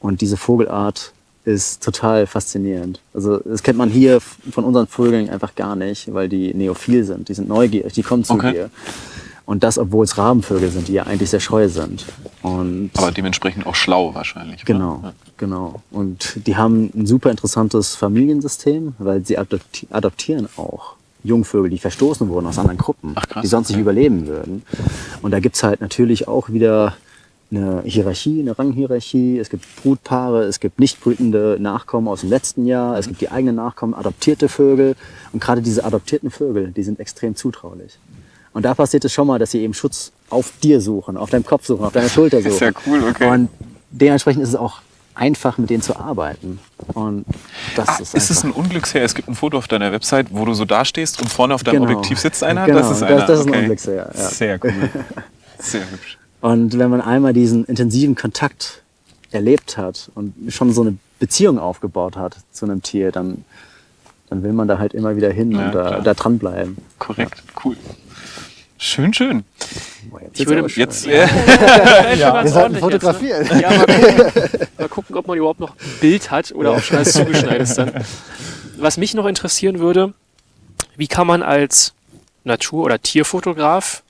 [SPEAKER 1] Und diese Vogelart ist total faszinierend. Also das kennt man hier von unseren Vögeln einfach gar nicht, weil die neophil sind. Die sind neugierig, die kommen zu
[SPEAKER 2] Okay.
[SPEAKER 1] dir. Und das, obwohl es Rabenvögel sind, die ja eigentlich sehr scheu sind. Und
[SPEAKER 2] Aber dementsprechend auch schlau wahrscheinlich.
[SPEAKER 1] Genau,
[SPEAKER 2] Ja.
[SPEAKER 1] genau. Und die haben ein super interessantes Familiensystem, weil sie adopti adoptieren auch Jungvögel, die verstoßen wurden aus anderen Gruppen,
[SPEAKER 2] Ach, krass,
[SPEAKER 1] die sonst
[SPEAKER 2] okay.
[SPEAKER 1] nicht überleben würden. Und da gibt's halt natürlich auch wieder eine Hierarchie, eine Ranghierarchie. Es gibt Brutpaare, es gibt nicht brütende Nachkommen aus dem letzten Jahr, es gibt die eigenen Nachkommen, adoptierte Vögel. Und gerade diese adoptierten Vögel, die sind extrem zutraulich. Und da passiert es schon mal, dass sie eben Schutz auf dir suchen, auf deinem Kopf suchen, auf deiner Schulter suchen.
[SPEAKER 2] Sehr cool, okay.
[SPEAKER 1] Und dementsprechend ist es auch einfach, mit denen zu arbeiten. Und das
[SPEAKER 2] Ah,
[SPEAKER 1] ist,
[SPEAKER 2] ist es ein Unglücksherr? Es gibt ein Foto auf deiner Website, wo du so dastehst und vorne auf deinem
[SPEAKER 1] Genau.
[SPEAKER 2] Objektiv sitzt einer?
[SPEAKER 1] Genau,
[SPEAKER 2] das ist
[SPEAKER 1] das-
[SPEAKER 2] einer.
[SPEAKER 1] das ist ein
[SPEAKER 2] okay.
[SPEAKER 1] Unglücksherr, ja.
[SPEAKER 2] Sehr cool. Sehr hübsch.
[SPEAKER 1] Und wenn man einmal diesen intensiven Kontakt erlebt hat und schon so eine Beziehung aufgebaut hat zu einem Tier, dann, dann will man da halt immer wieder hin
[SPEAKER 2] Ja,
[SPEAKER 1] und da,
[SPEAKER 2] klar.
[SPEAKER 1] da dranbleiben.
[SPEAKER 2] Korrekt, cool. Schön, schön.
[SPEAKER 1] Jetzt
[SPEAKER 3] Ich würde-.
[SPEAKER 2] Jetzt, äh,
[SPEAKER 3] Ja,
[SPEAKER 1] Wir sollten fotografieren.
[SPEAKER 3] Ja, mal gucken, mal gucken, ob man überhaupt noch ein Bild hat oder ob schon alles zugeschneit ist dann. Was mich noch interessieren würde, wie kann man als Natur- oder Tierfotograf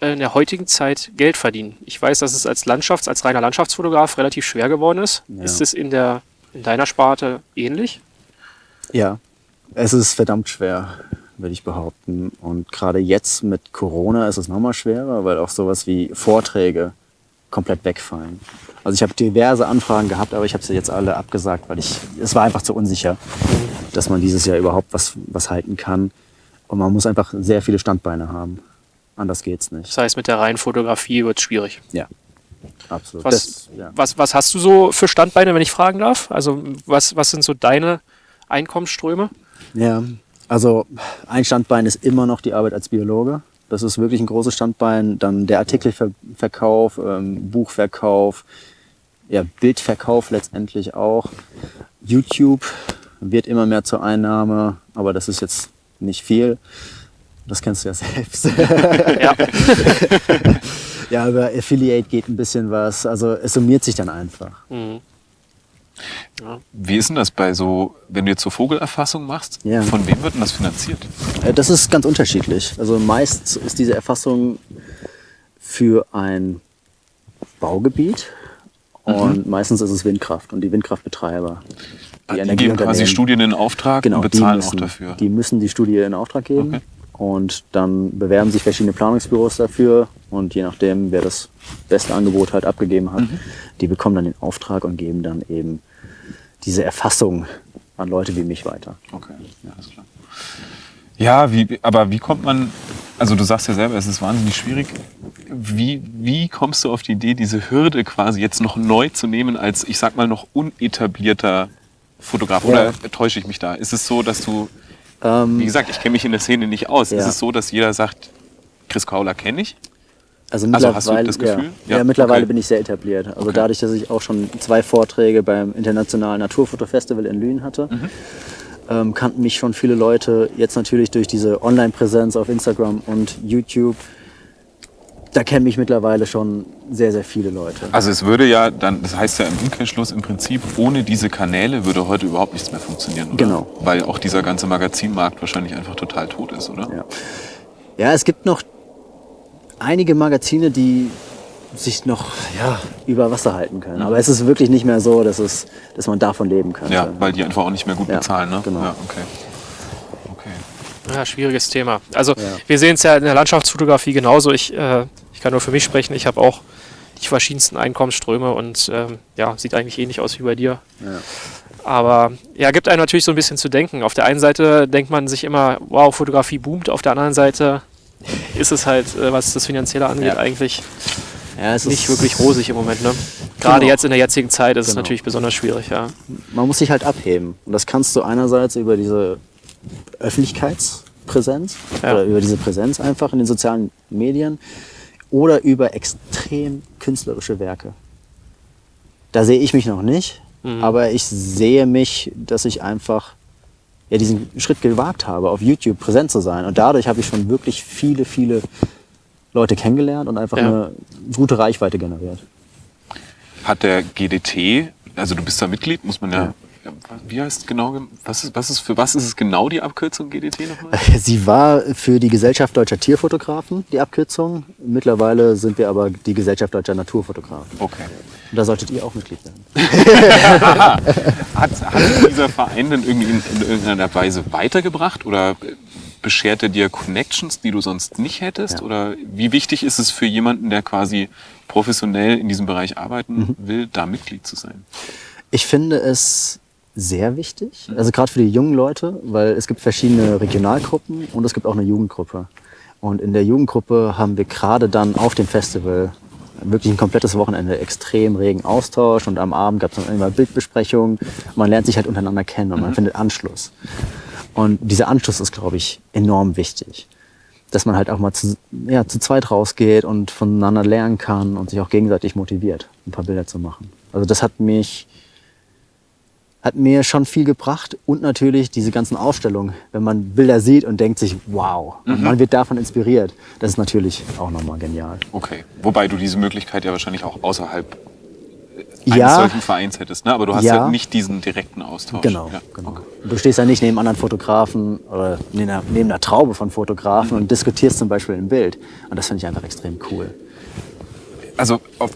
[SPEAKER 3] äh, in der heutigen Zeit Geld verdienen? Ich weiß, dass es als Landschafts-, als reiner Landschaftsfotograf relativ schwer geworden ist.
[SPEAKER 1] Ja.
[SPEAKER 3] Ist es in der in deiner Sparte ähnlich?
[SPEAKER 1] Ja, es ist verdammt schwer, würde ich behaupten. Und gerade jetzt mit Corona ist es nochmal schwerer, weil auch sowas wie Vorträge komplett wegfallen. Also ich habe diverse Anfragen gehabt, aber ich habe sie jetzt alle abgesagt, weil ich es war einfach zu unsicher, dass man dieses Jahr überhaupt was, was halten kann. Und man muss einfach sehr viele Standbeine haben. Anders geht's nicht.
[SPEAKER 3] Das heißt, mit der reinen Fotografie wird es schwierig.
[SPEAKER 1] Ja, absolut.
[SPEAKER 3] Was,
[SPEAKER 1] Das, ja.
[SPEAKER 3] was, was hast du so für Standbeine, wenn ich fragen darf? Also was, was sind so deine Einkommensströme?
[SPEAKER 1] Ja, also ein Standbein ist immer noch die Arbeit als Biologe. Das ist wirklich ein großes Standbein. Dann der Artikelverkauf, ähm, Buchverkauf, ja, Bildverkauf letztendlich auch. YouTube wird immer mehr zur Einnahme, aber das ist jetzt nicht viel. Das kennst du ja selbst.
[SPEAKER 3] Ja.
[SPEAKER 1] ja, über Affiliate geht ein bisschen was. Also es summiert sich dann einfach.
[SPEAKER 3] Mhm.
[SPEAKER 2] Wie ist denn das bei so, wenn du jetzt so Vogelerfassung machst?
[SPEAKER 1] Ja.
[SPEAKER 2] Von wem wird denn das finanziert?
[SPEAKER 1] Äh, Das ist ganz unterschiedlich. Also meist ist diese Erfassung für ein Baugebiet und meistens ist es Windkraft und die Windkraftbetreiber.
[SPEAKER 2] Die, die geben quasi Studien in Auftrag
[SPEAKER 1] genau,
[SPEAKER 2] und bezahlen
[SPEAKER 1] müssen,
[SPEAKER 2] auch dafür.
[SPEAKER 1] Die müssen die Studie in Auftrag geben
[SPEAKER 2] Okay.
[SPEAKER 1] und dann bewerben sich verschiedene Planungsbüros dafür und je nachdem, wer das beste Angebot halt abgegeben hat,
[SPEAKER 2] Mhm.
[SPEAKER 1] die bekommen dann den Auftrag und geben dann eben diese Erfassung an Leute wie mich weiter.
[SPEAKER 2] Okay, ja, ist klar. Ja, wie, aber wie kommt man, also du sagst ja selber, es ist wahnsinnig schwierig. Wie, wie kommst du auf die Idee, diese Hürde quasi jetzt noch neu zu nehmen als, ich sag mal, noch unetablierter Fotograf?
[SPEAKER 1] Ja.
[SPEAKER 2] Oder täusche ich mich da? Ist es so, dass du,
[SPEAKER 1] Ähm,
[SPEAKER 2] wie gesagt, ich kenne mich in der Szene nicht aus.
[SPEAKER 1] Ja.
[SPEAKER 2] Ist es so, dass jeder sagt, Chris Kauler kenne ich?
[SPEAKER 1] Also
[SPEAKER 2] Also
[SPEAKER 1] mittlerweile,
[SPEAKER 2] hast du das Gefühl?
[SPEAKER 1] Ja,
[SPEAKER 2] Ja,
[SPEAKER 1] ja mittlerweile
[SPEAKER 2] okay.
[SPEAKER 1] bin ich sehr etabliert. Also
[SPEAKER 2] Okay.
[SPEAKER 1] dadurch, dass ich auch schon zwei Vorträge beim Internationalen Naturfotofestival in Lünen hatte,
[SPEAKER 2] Mhm.
[SPEAKER 1] ähm, kannten mich schon viele Leute. Jetzt natürlich durch diese Online-Präsenz auf Instagram und YouTube. Da kennen mich mittlerweile schon sehr, sehr viele Leute.
[SPEAKER 2] Also es würde ja dann, das heißt ja im Umkehrschluss im Prinzip, ohne diese Kanäle würde heute überhaupt nichts mehr funktionieren, oder?
[SPEAKER 1] Genau.
[SPEAKER 2] Weil auch dieser ganze Magazinmarkt wahrscheinlich einfach total tot ist, oder?
[SPEAKER 1] Ja. Ja, es gibt noch einige Magazine, die sich noch ja, über Wasser halten können. Aber es ist wirklich nicht mehr so, dass, es, dass man davon leben könnte.
[SPEAKER 2] Ja, weil die einfach auch nicht mehr gut
[SPEAKER 1] Ja,
[SPEAKER 2] bezahlen, ne?
[SPEAKER 1] genau.
[SPEAKER 2] Ja, okay. Okay.
[SPEAKER 3] Ja, schwieriges Thema. Also
[SPEAKER 1] Ja.
[SPEAKER 3] wir sehen es ja in der Landschaftsfotografie genauso. Ich, äh, ich kann nur für mich sprechen. Ich habe auch die verschiedensten Einkommensströme und ähm, ja, sieht eigentlich ähnlich aus wie bei dir.
[SPEAKER 1] Ja.
[SPEAKER 3] Aber ja, gibt einem natürlich so ein bisschen zu denken. Auf der einen Seite denkt man sich immer, wow, Fotografie boomt. Auf der anderen Seite ist es halt, äh, was das Finanzielle angeht,
[SPEAKER 1] Ja.
[SPEAKER 3] eigentlich
[SPEAKER 1] Ja, es
[SPEAKER 3] nicht wirklich rosig im Moment. Ne? Gerade
[SPEAKER 1] Genau.
[SPEAKER 3] jetzt in der jetzigen Zeit ist es
[SPEAKER 1] Genau.
[SPEAKER 3] natürlich besonders schwierig. Ja.
[SPEAKER 1] man muss sich halt abheben. Und das kannst du einerseits über diese Öffentlichkeitspräsenz
[SPEAKER 3] Ja.
[SPEAKER 1] oder über diese Präsenz einfach in den sozialen Medien oder über extrem künstlerische Werke. Da sehe ich mich noch nicht,
[SPEAKER 3] Mhm.
[SPEAKER 1] aber ich sehe mich, dass ich einfach ja, diesen Schritt gewagt habe, auf YouTube präsent zu sein. Und dadurch habe ich schon wirklich viele, viele Leute kennengelernt und einfach
[SPEAKER 3] Ja.
[SPEAKER 1] eine gute Reichweite generiert.
[SPEAKER 2] Hat der GDT, also du bist da Mitglied, muss man ja.
[SPEAKER 1] Ja.
[SPEAKER 2] Wie heißt genau, was ist, was ist, für was ist es genau die Abkürzung GDT nochmal?
[SPEAKER 1] Sie war für die Gesellschaft Deutscher Tierfotografen die Abkürzung. Mittlerweile sind wir aber die Gesellschaft Deutscher Naturfotografen.
[SPEAKER 2] Okay.
[SPEAKER 1] Und da solltet ihr auch Mitglied werden.
[SPEAKER 2] Hat, hat dieser Verein denn irgendwie in, in irgendeiner Weise weitergebracht oder beschert er dir Connections, die du sonst nicht hättest?
[SPEAKER 1] Ja.
[SPEAKER 2] Oder wie wichtig ist es für jemanden, der quasi professionell in diesem Bereich arbeiten will, da Mitglied zu sein?
[SPEAKER 1] Ich finde es sehr wichtig, also gerade für die jungen Leute, weil es gibt verschiedene Regionalgruppen und es gibt auch eine Jugendgruppe. Und in der Jugendgruppe haben wir gerade dann auf dem Festival wirklich ein komplettes Wochenende extrem regen Austausch und am Abend gab es dann immer Bildbesprechungen. Man lernt sich halt untereinander kennen und man findet Anschluss. Und dieser Anschluss ist, glaube ich, enorm wichtig. Dass man halt auch mal zu, ja, zu zweit rausgeht und voneinander lernen kann und sich auch gegenseitig motiviert, ein paar Bilder zu machen. Also das hat mich, hat mir schon viel gebracht und natürlich diese ganzen Ausstellungen, wenn man Bilder sieht und denkt sich, wow, und man wird davon inspiriert. Das ist natürlich auch nochmal genial.
[SPEAKER 2] Okay. Wobei du diese Möglichkeit ja wahrscheinlich auch außerhalb eines
[SPEAKER 1] Ja,
[SPEAKER 2] solchen Vereins hättest, ne? Aber du hast
[SPEAKER 1] Ja.
[SPEAKER 2] halt nicht diesen direkten Austausch.
[SPEAKER 1] genau,
[SPEAKER 2] Ja.
[SPEAKER 1] genau.
[SPEAKER 2] Okay.
[SPEAKER 1] Du stehst ja nicht neben anderen Fotografen oder neben einer, neben einer Traube von Fotografen und diskutierst zum Beispiel ein Bild. Und das finde ich einfach extrem cool.
[SPEAKER 2] Also auf,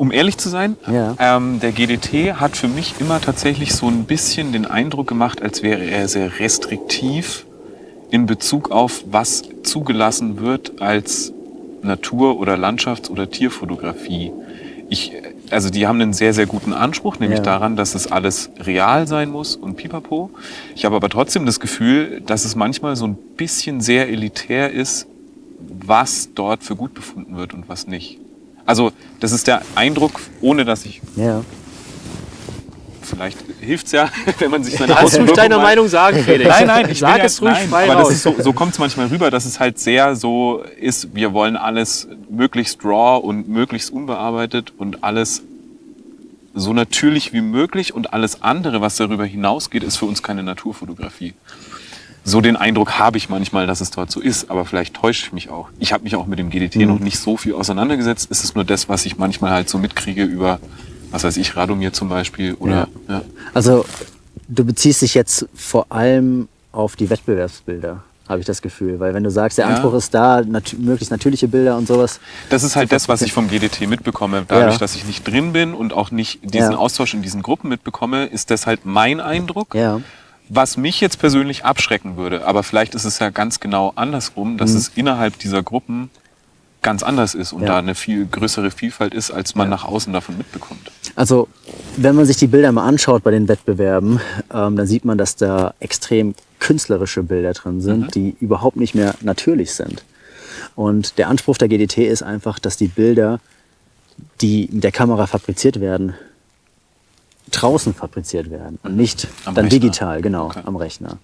[SPEAKER 2] um ehrlich zu sein,
[SPEAKER 1] Ja.
[SPEAKER 2] ähm, der GDT hat für mich immer tatsächlich so ein bisschen den Eindruck gemacht, als wäre er sehr restriktiv in Bezug auf, was zugelassen wird als Natur- oder Landschafts- oder Tierfotografie. Ich, also die haben einen sehr, sehr guten Anspruch, nämlich
[SPEAKER 1] Ja.
[SPEAKER 2] daran, dass es alles real sein muss und pipapo. Ich habe aber trotzdem das Gefühl, dass es manchmal so ein bisschen sehr elitär ist, was dort für gut befunden wird und was nicht. Also das ist der Eindruck, ohne dass ich,
[SPEAKER 1] Ja.
[SPEAKER 2] vielleicht hilft's ja, wenn man sich seine
[SPEAKER 3] Kannst du
[SPEAKER 2] Auswirkungen
[SPEAKER 3] deine
[SPEAKER 2] mal-
[SPEAKER 3] Meinung sagen, Felix?
[SPEAKER 2] Nein, nein, ich
[SPEAKER 3] Sag
[SPEAKER 2] will ja,
[SPEAKER 3] es ruhig
[SPEAKER 2] nein,
[SPEAKER 3] frei
[SPEAKER 2] aber
[SPEAKER 3] raus.
[SPEAKER 2] das ist so, so kommt es manchmal rüber, dass es halt sehr so ist, wir wollen alles möglichst raw und möglichst unbearbeitet und alles so natürlich wie möglich und alles andere, was darüber hinausgeht, ist für uns keine Naturfotografie. So den Eindruck habe ich manchmal, dass es dort so ist, aber vielleicht täusche ich mich auch. Ich habe mich auch mit dem GDT
[SPEAKER 1] Mhm.
[SPEAKER 2] noch nicht so viel auseinandergesetzt. Es ist nur das, was ich manchmal halt so mitkriege über, was weiß ich, Radomir zum Beispiel oder ja.
[SPEAKER 1] Also du beziehst dich jetzt vor allem auf die Wettbewerbsbilder, habe ich das Gefühl. Weil wenn du sagst, der
[SPEAKER 2] Ja.
[SPEAKER 1] Anspruch ist da, nat möglichst natürliche Bilder und sowas.
[SPEAKER 2] Das ist halt das, was ich vom GDT mitbekomme. Dadurch,
[SPEAKER 1] Ja.
[SPEAKER 2] dass ich nicht drin bin und auch nicht diesen
[SPEAKER 1] Ja.
[SPEAKER 2] Austausch in diesen Gruppen mitbekomme, ist das halt mein Eindruck.
[SPEAKER 1] Ja.
[SPEAKER 2] Was mich jetzt persönlich abschrecken würde, aber vielleicht ist es ja ganz genau andersrum, dass es innerhalb dieser Gruppen ganz anders ist und
[SPEAKER 1] Mhm. Ja.
[SPEAKER 2] da eine viel größere Vielfalt ist, als man nach außen davon mitbekommt.
[SPEAKER 1] Also, wenn man sich die Bilder mal anschaut bei den Wettbewerben, ähm, dann sieht man, dass da extrem künstlerische Bilder drin sind, die überhaupt nicht mehr natürlich sind. Und der Anspruch der GDT ist einfach, dass die Bilder, die mit der Kamera fabriziert werden, draußen fabriziert werden und nicht
[SPEAKER 2] Am
[SPEAKER 1] dann
[SPEAKER 2] Rechner.
[SPEAKER 1] digital, genau,
[SPEAKER 2] Okay.
[SPEAKER 1] am Rechner.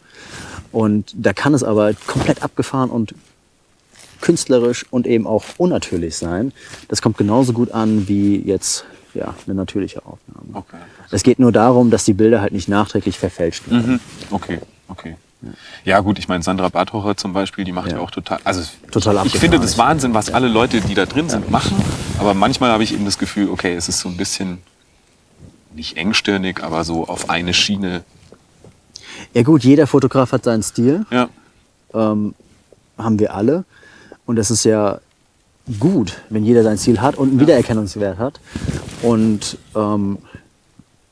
[SPEAKER 1] Und da kann es aber komplett abgefahren und künstlerisch und eben auch unnatürlich sein. Das kommt genauso gut an wie jetzt ja, eine natürliche Aufnahme.
[SPEAKER 2] Okay.
[SPEAKER 1] Es geht nur darum, dass die Bilder halt nicht nachträglich verfälscht werden.
[SPEAKER 2] Mhm. Okay, okay. Ja gut, ich meine Sandra Barthocher zum Beispiel, die macht ja,
[SPEAKER 1] Ja.
[SPEAKER 2] auch total, also
[SPEAKER 1] Total
[SPEAKER 2] ich finde das Wahnsinn, was alle Leute, die da drin sind, machen. Aber manchmal habe ich eben das Gefühl, okay, es ist so ein bisschen nicht engstirnig, aber so auf eine Schiene.
[SPEAKER 1] Ja gut, jeder Fotograf hat seinen Stil,
[SPEAKER 2] Ja,
[SPEAKER 1] ähm, haben wir alle. Und es ist ja gut, wenn jeder sein Stil hat und einen Wiedererkennungswert hat. Und ähm,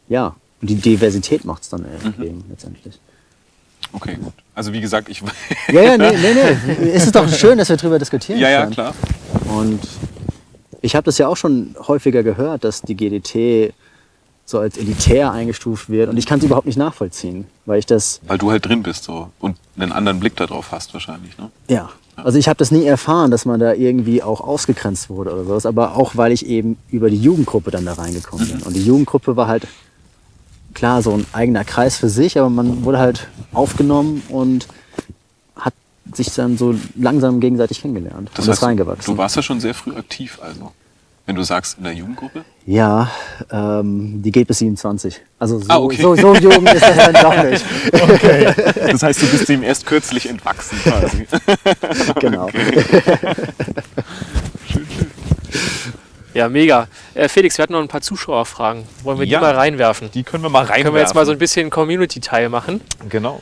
[SPEAKER 1] ja, und die Diversität macht es dann
[SPEAKER 2] Mhm.
[SPEAKER 1] eben letztendlich.
[SPEAKER 2] okay, gut. Also wie gesagt, ich.
[SPEAKER 1] Ja, ja, nee, nee, nee. Es ist doch schön, dass wir darüber diskutieren
[SPEAKER 2] ja, ja,
[SPEAKER 1] können.
[SPEAKER 2] klar.
[SPEAKER 1] Und ich habe das ja auch schon häufiger gehört, dass die GDT so als elitär eingestuft wird. Und ich kann es überhaupt nicht nachvollziehen, weil ich das,
[SPEAKER 2] Weil du halt drin bist so und einen anderen Blick darauf hast wahrscheinlich. Ne?
[SPEAKER 1] ja, also ich habe das nie erfahren, dass man da irgendwie auch ausgegrenzt wurde oder sowas. Aber auch, weil ich eben über die Jugendgruppe dann da reingekommen bin. Und die Jugendgruppe war halt, klar, so ein eigener Kreis für sich, aber man wurde halt aufgenommen und hat sich dann so langsam gegenseitig kennengelernt und ist reingewachsen.
[SPEAKER 2] du warst ja schon sehr früh aktiv, also. Wenn du sagst, in der Jugendgruppe?
[SPEAKER 1] Ja, ähm, die geht bis 27. Also so,
[SPEAKER 2] Ah, okay.
[SPEAKER 1] so, so jung ist das dann doch nicht.
[SPEAKER 2] Das heißt, du bist dem erst kürzlich entwachsen quasi.
[SPEAKER 1] Genau.
[SPEAKER 3] Ja, mega. Äh, Felix, wir hatten noch ein paar Zuschauerfragen. Wollen wir
[SPEAKER 2] Ja.
[SPEAKER 3] die mal reinwerfen?
[SPEAKER 2] Die können wir mal reinwerfen.
[SPEAKER 3] Können wir jetzt mal so ein bisschen Community-Teil machen?
[SPEAKER 2] Genau.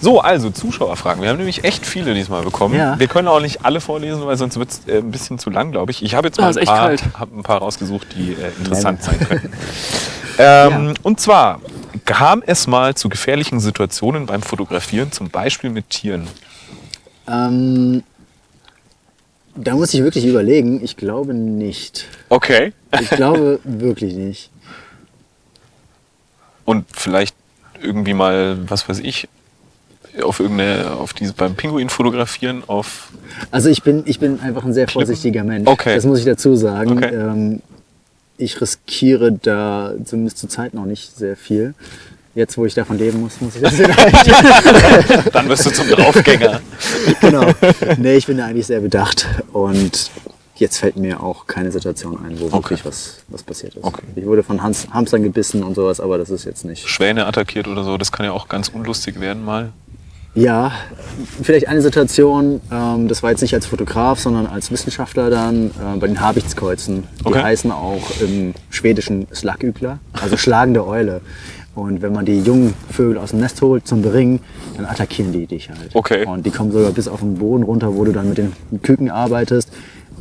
[SPEAKER 2] So, also Zuschauerfragen. Wir haben nämlich echt viele diesmal bekommen.
[SPEAKER 1] Ja.
[SPEAKER 2] Wir können auch nicht alle vorlesen, weil sonst wird es äh, ein bisschen zu lang, glaube ich. Ich habe jetzt mal
[SPEAKER 3] Ah,
[SPEAKER 2] ein,
[SPEAKER 3] echt
[SPEAKER 2] paar, hab ein paar rausgesucht, die äh, interessant sein könnten. ähm, Und zwar kam es mal zu gefährlichen Situationen beim Fotografieren, zum Beispiel mit Tieren.
[SPEAKER 1] Ähm, da muss ich wirklich überlegen. Ich glaube nicht.
[SPEAKER 2] Okay.
[SPEAKER 1] Ich glaube wirklich nicht.
[SPEAKER 2] Und vielleicht irgendwie mal, was weiß ich, auf irgendeine, auf diese beim Pinguin fotografieren, auf
[SPEAKER 1] Also ich bin, ich bin einfach ein sehr vorsichtiger Mensch.
[SPEAKER 2] Okay.
[SPEAKER 1] Das muss ich dazu sagen.
[SPEAKER 2] Okay.
[SPEAKER 1] Ähm, ich riskiere da zumindest zur Zeit noch nicht sehr viel. Jetzt, wo ich davon leben muss, muss ich das vielleicht.
[SPEAKER 2] dann wirst du zum Draufgänger.
[SPEAKER 1] genau. Nee, ich bin da eigentlich sehr bedacht. Und jetzt fällt mir auch keine Situation ein, wo wirklich was, was passiert ist.
[SPEAKER 2] Okay.
[SPEAKER 1] Ich wurde von Hans, Hamstern gebissen und sowas, aber das ist jetzt nicht.
[SPEAKER 2] Schwäne attackiert oder so, das kann ja auch ganz unlustig werden mal.
[SPEAKER 1] Ja, vielleicht eine Situation, ähm, das war jetzt nicht als Fotograf, sondern als Wissenschaftler dann äh, bei den Habichtskreuzen. Die
[SPEAKER 2] Okay.
[SPEAKER 1] heißen auch im Schwedischen Slagügler, also schlagende Eule. Und wenn man die jungen Vögel aus dem Nest holt zum Beringen, dann attackieren die dich halt.
[SPEAKER 2] Okay.
[SPEAKER 1] Und die kommen sogar bis auf den Boden runter, wo du dann mit den Küken arbeitest.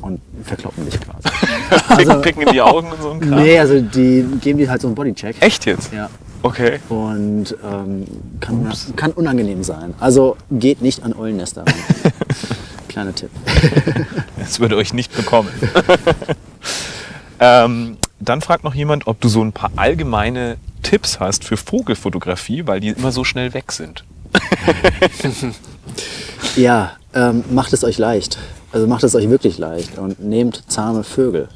[SPEAKER 1] und verkloppen dich quasi.
[SPEAKER 2] Also, Picken in die Augen und so ein Kram.
[SPEAKER 1] Nee, also die geben dir halt so einen Bodycheck.
[SPEAKER 2] Echt jetzt?
[SPEAKER 1] Ja.
[SPEAKER 2] Okay.
[SPEAKER 1] Und ähm, kann, kann unangenehm sein. Also geht nicht an Eulennester ran. Kleiner Tipp.
[SPEAKER 2] Das würde euch nicht bekommen. ähm, dann fragt noch jemand, ob du so ein paar allgemeine Tipps hast für Vogelfotografie, weil die immer so schnell weg sind.
[SPEAKER 1] Ja, ähm, macht es euch leicht. Also macht es euch wirklich leicht und nehmt zahme Vögel.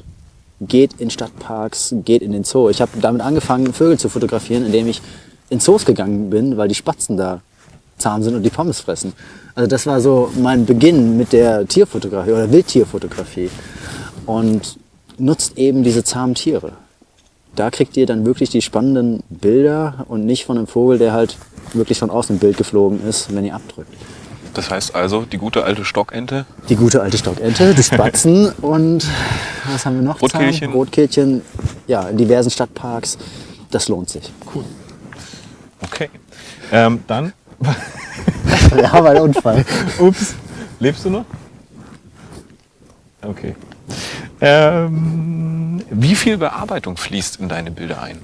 [SPEAKER 1] Geht in Stadtparks, geht in den Zoo. Ich habe damit angefangen, Vögel zu fotografieren, indem ich in Zoos gegangen bin, weil die Spatzen da zahm sind und die Pommes fressen. Also das war so mein Beginn mit der Tierfotografie oder Wildtierfotografie. Und nutzt eben diese zahmen Tiere. Da kriegt ihr dann wirklich die spannenden Bilder und nicht von einem Vogel, der halt wirklich schon aus dem Bild geflogen ist, wenn ihr abdrückt.
[SPEAKER 2] Das heißt also, die gute alte Stockente.
[SPEAKER 1] Die gute alte Stockente, die Spatzen und was haben wir noch?
[SPEAKER 2] Rotkehlchen.
[SPEAKER 1] Rotkehlchen, ja, in diversen Stadtparks. Das lohnt sich.
[SPEAKER 2] Okay. Ähm, dann,
[SPEAKER 1] Ja, ein Unfall.
[SPEAKER 2] ups, lebst du noch? Okay. Ähm, wie viel Bearbeitung fließt in deine Bilder ein?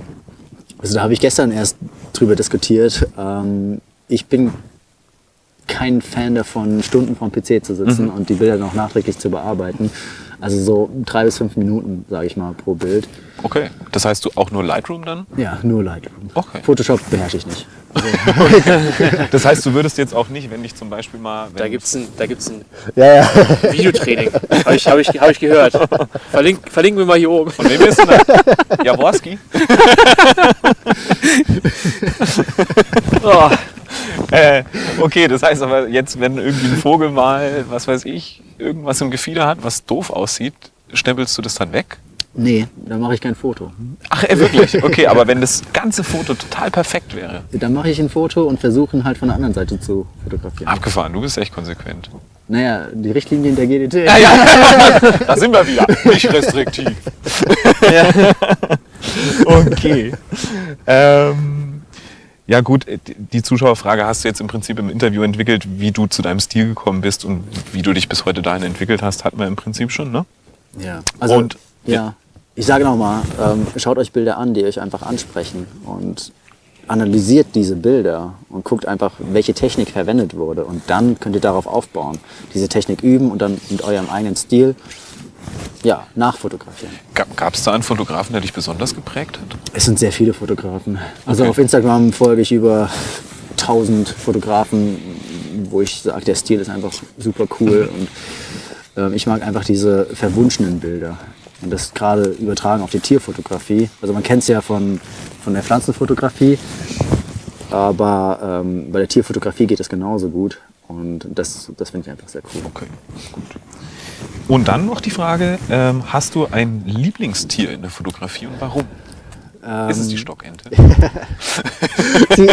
[SPEAKER 1] Also da habe ich gestern erst drüber diskutiert. Ähm, ich bin kein Fan davon, Stunden vorm PC zu sitzen und die Bilder noch nachträglich zu bearbeiten. Also so drei bis fünf Minuten, sage ich mal, pro Bild.
[SPEAKER 2] Okay. Das heißt, du auch nur Lightroom dann?
[SPEAKER 1] Ja, nur Lightroom.
[SPEAKER 2] Okay.
[SPEAKER 1] Photoshop beherrsche ich nicht.
[SPEAKER 2] Das heißt, du würdest jetzt auch nicht, wenn ich zum Beispiel mal.
[SPEAKER 3] Da gibt's ein, da gibt's ein
[SPEAKER 1] Ja, ja.
[SPEAKER 3] Videotraining. Habe ich, hab ich, hab ich gehört. Verlink, verlinken wir mal hier oben.
[SPEAKER 2] Von wem bist du denn? Jaworski?
[SPEAKER 3] Oh,
[SPEAKER 2] Äh, okay, das heißt aber jetzt, wenn irgendwie ein Vogel mal, was weiß ich, irgendwas im Gefieder hat, was doof aussieht, stempelst du das dann weg?
[SPEAKER 1] Nee, da mache ich kein Foto.
[SPEAKER 2] Ach, äh, wirklich? Okay, aber wenn das ganze Foto total perfekt wäre.
[SPEAKER 1] Dann mache ich ein Foto und versuche ihn halt von der anderen Seite zu fotografieren.
[SPEAKER 2] Abgefahren, du bist echt konsequent.
[SPEAKER 1] Naja, die Richtlinien der GDT.
[SPEAKER 2] Da sind wir wieder. Nicht restriktiv. Okay. Ähm, ja gut, äh, die Zuschauerfrage hast du jetzt im Prinzip im Interview entwickelt, wie du zu deinem Stil gekommen bist und wie du dich bis heute dahin entwickelt hast, hatten wir im Prinzip schon, ne?
[SPEAKER 1] Ja. Also,
[SPEAKER 2] Und-
[SPEAKER 1] ja. Ich sage nochmal, ähm, schaut euch Bilder an, die euch einfach ansprechen und analysiert diese Bilder und guckt einfach, welche Technik verwendet wurde und dann könnt ihr darauf aufbauen. Diese Technik üben und dann mit eurem eigenen Stil ja, nachfotografieren.
[SPEAKER 2] Gab es da einen Fotografen, der dich besonders geprägt hat?
[SPEAKER 1] Es sind sehr viele Fotografen. Also
[SPEAKER 2] Okay.
[SPEAKER 1] auf Instagram folge ich über 1000 Fotografen, wo ich sage, der Stil ist einfach super cool und ähm, ich mag einfach diese verwunschenen Bilder. Und das gerade übertragen auf die Tierfotografie. Also man kennt es ja von, von der Pflanzenfotografie, aber ähm, bei der Tierfotografie geht es genauso gut. Und das, das finde ich einfach sehr cool.
[SPEAKER 2] Okay, gut. Und dann noch die Frage, ähm, hast du ein Lieblingstier in der Fotografie und warum? Ist es die Stockente?
[SPEAKER 1] Die,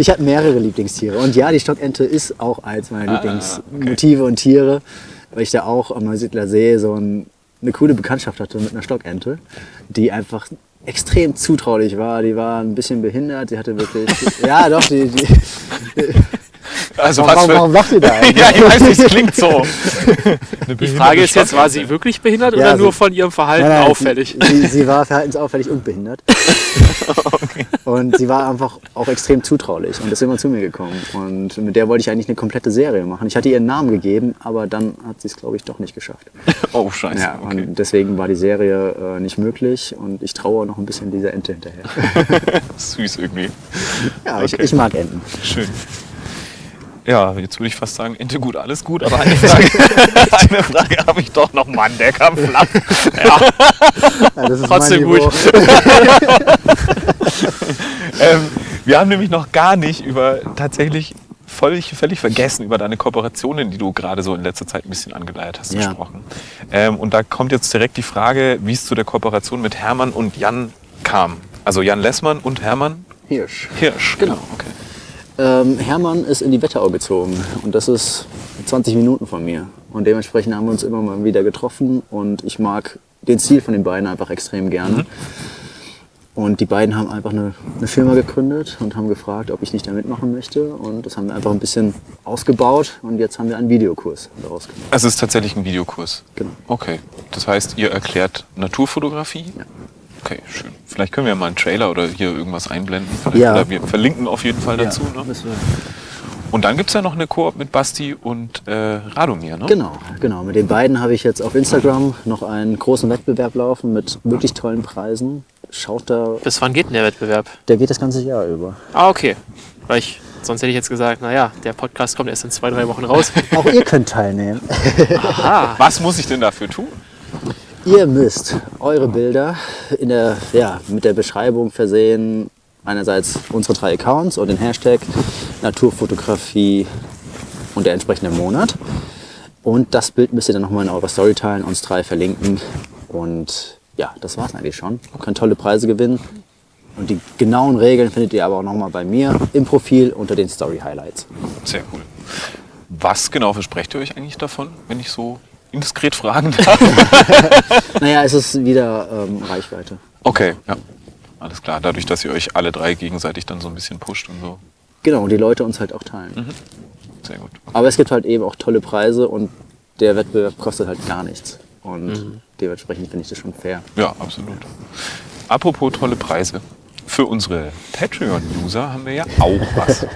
[SPEAKER 1] ich habe mehrere Lieblingstiere. Und ja, die Stockente ist auch eins meiner Lieblingsmotive und Tiere, weil ich da auch am Neusiedler See so ein, eine coole Bekanntschaft hatte mit einer Stockente, die einfach extrem zutraulich war. Die war ein bisschen behindert. Die hatte wirklich. ja, doch, die. die
[SPEAKER 2] Also
[SPEAKER 1] warum, warum lacht ihr da eigentlich?
[SPEAKER 2] Ja, ich weiß nicht, es klingt so.
[SPEAKER 3] die Frage ist jetzt, war sie wirklich behindert
[SPEAKER 1] Ja,
[SPEAKER 3] oder
[SPEAKER 1] sie-
[SPEAKER 3] nur von ihrem Verhalten
[SPEAKER 1] Nein, nein,
[SPEAKER 3] auffällig?
[SPEAKER 1] Sie, sie, war verhaltensauffällig und behindert. Und sie war einfach auch extrem zutraulich und ist immer zu mir gekommen. Und mit der wollte ich eigentlich eine komplette Serie machen. Ich hatte ihr einen Namen gegeben, aber dann hat sie es, glaube ich, doch nicht geschafft.
[SPEAKER 2] Oh, scheiße.
[SPEAKER 1] Ja,
[SPEAKER 2] okay.
[SPEAKER 1] und deswegen war die Serie äh, nicht möglich und ich traue noch ein bisschen dieser Ente hinterher.
[SPEAKER 2] Süß irgendwie.
[SPEAKER 1] Ja, ich,
[SPEAKER 2] Okay.
[SPEAKER 1] ich mag Enten.
[SPEAKER 2] Schön. Ja, jetzt würde ich fast sagen, Ente gut, alles gut, aber eine Frage, eine Frage habe ich doch noch, Mann, der kam flach. Ja,
[SPEAKER 1] Ja, das ist
[SPEAKER 3] Trotzdem
[SPEAKER 1] mein Niveau.
[SPEAKER 2] ähm, wir haben nämlich noch gar nicht über tatsächlich völlig, völlig vergessen über deine Kooperationen, die du gerade so in letzter Zeit ein bisschen angeleiert hast,
[SPEAKER 1] Ja.
[SPEAKER 2] gesprochen. Ähm, und da kommt jetzt direkt die Frage, wie es zu der Kooperation mit Hermann und Jan kam. Also Jan Lessmann und Hermann
[SPEAKER 1] Hirsch.
[SPEAKER 2] Hirsch.
[SPEAKER 1] Genau.
[SPEAKER 2] Okay.
[SPEAKER 1] Ähm, Hermann ist in die Wetterau gezogen und das ist 20 Minuten von mir. Und dementsprechend haben wir uns immer mal wieder getroffen und ich mag den Stil von den beiden einfach extrem gerne. Und die beiden haben einfach eine, eine Firma gegründet und haben gefragt, ob ich nicht da mitmachen möchte. Und das haben wir einfach ein bisschen ausgebaut und jetzt haben wir einen Videokurs daraus gemacht.
[SPEAKER 2] Also es ist tatsächlich ein Videokurs.
[SPEAKER 1] Genau.
[SPEAKER 2] Okay. Das heißt, ihr erklärt Naturfotografie?
[SPEAKER 1] Ja.
[SPEAKER 2] Okay, schön. Vielleicht können wir mal einen Trailer oder hier irgendwas einblenden. Vielleicht,
[SPEAKER 1] Ja.
[SPEAKER 2] Oder wir verlinken auf jeden Fall dazu.
[SPEAKER 1] Ja,
[SPEAKER 2] Ne?
[SPEAKER 1] müssen wir-
[SPEAKER 2] Und dann gibt es ja noch eine Koop mit Basti und äh, Radomir, ne?
[SPEAKER 1] Genau, genau. Mit den beiden habe ich jetzt auf Instagram noch einen großen Wettbewerb laufen mit wirklich tollen Preisen. Schaut da,
[SPEAKER 3] Bis wann geht denn der Wettbewerb?
[SPEAKER 1] der geht das ganze Jahr über.
[SPEAKER 3] Ah, okay. Weil ich, sonst hätte ich jetzt gesagt, naja, der Podcast kommt erst in zwei, drei Wochen raus.
[SPEAKER 1] Auch ihr könnt teilnehmen.
[SPEAKER 3] Aha.
[SPEAKER 2] Was muss ich denn dafür tun?
[SPEAKER 1] Ihr müsst eure Bilder in der, ja, mit der Beschreibung versehen. Einerseits unsere drei Accounts und den Hashtag Naturfotografie und der entsprechende Monat. Und das Bild müsst ihr dann nochmal in eurer Story teilen, uns drei verlinken. Und ja, das war's eigentlich schon. Ihr könnt tolle Preise gewinnen. Und die genauen Regeln findet ihr aber auch nochmal bei mir im Profil unter den Story Highlights.
[SPEAKER 2] Sehr cool. Was genau versprecht ihr euch eigentlich davon, wenn ich so indiskret fragen darf?
[SPEAKER 1] Naja, es ist wieder ähm, Reichweite.
[SPEAKER 2] Okay, ja. Alles klar. Dadurch, dass ihr euch alle drei gegenseitig dann so ein bisschen pusht und so.
[SPEAKER 1] Genau, und die Leute uns halt auch teilen.
[SPEAKER 2] Sehr gut.
[SPEAKER 1] Aber es gibt halt eben auch tolle Preise und der Wettbewerb kostet halt gar nichts. Und dementsprechend finde ich das schon fair.
[SPEAKER 2] Ja, absolut. Apropos tolle Preise. Für unsere Patreon-User haben wir ja auch was.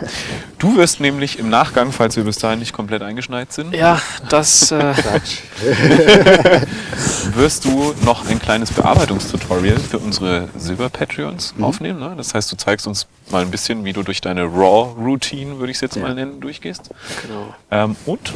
[SPEAKER 2] Du wirst nämlich im Nachgang, falls wir bis dahin nicht komplett eingeschneit sind,
[SPEAKER 3] Ja, das. Äh,
[SPEAKER 2] wirst du noch ein kleines Bearbeitungstutorial für unsere Silber-Patreons aufnehmen. Ne? Das heißt, du zeigst uns mal ein bisschen, wie du durch deine Raw-Routine, würde ich es jetzt
[SPEAKER 1] Ja.
[SPEAKER 2] mal nennen, durchgehst.
[SPEAKER 3] genau.
[SPEAKER 2] Ähm, und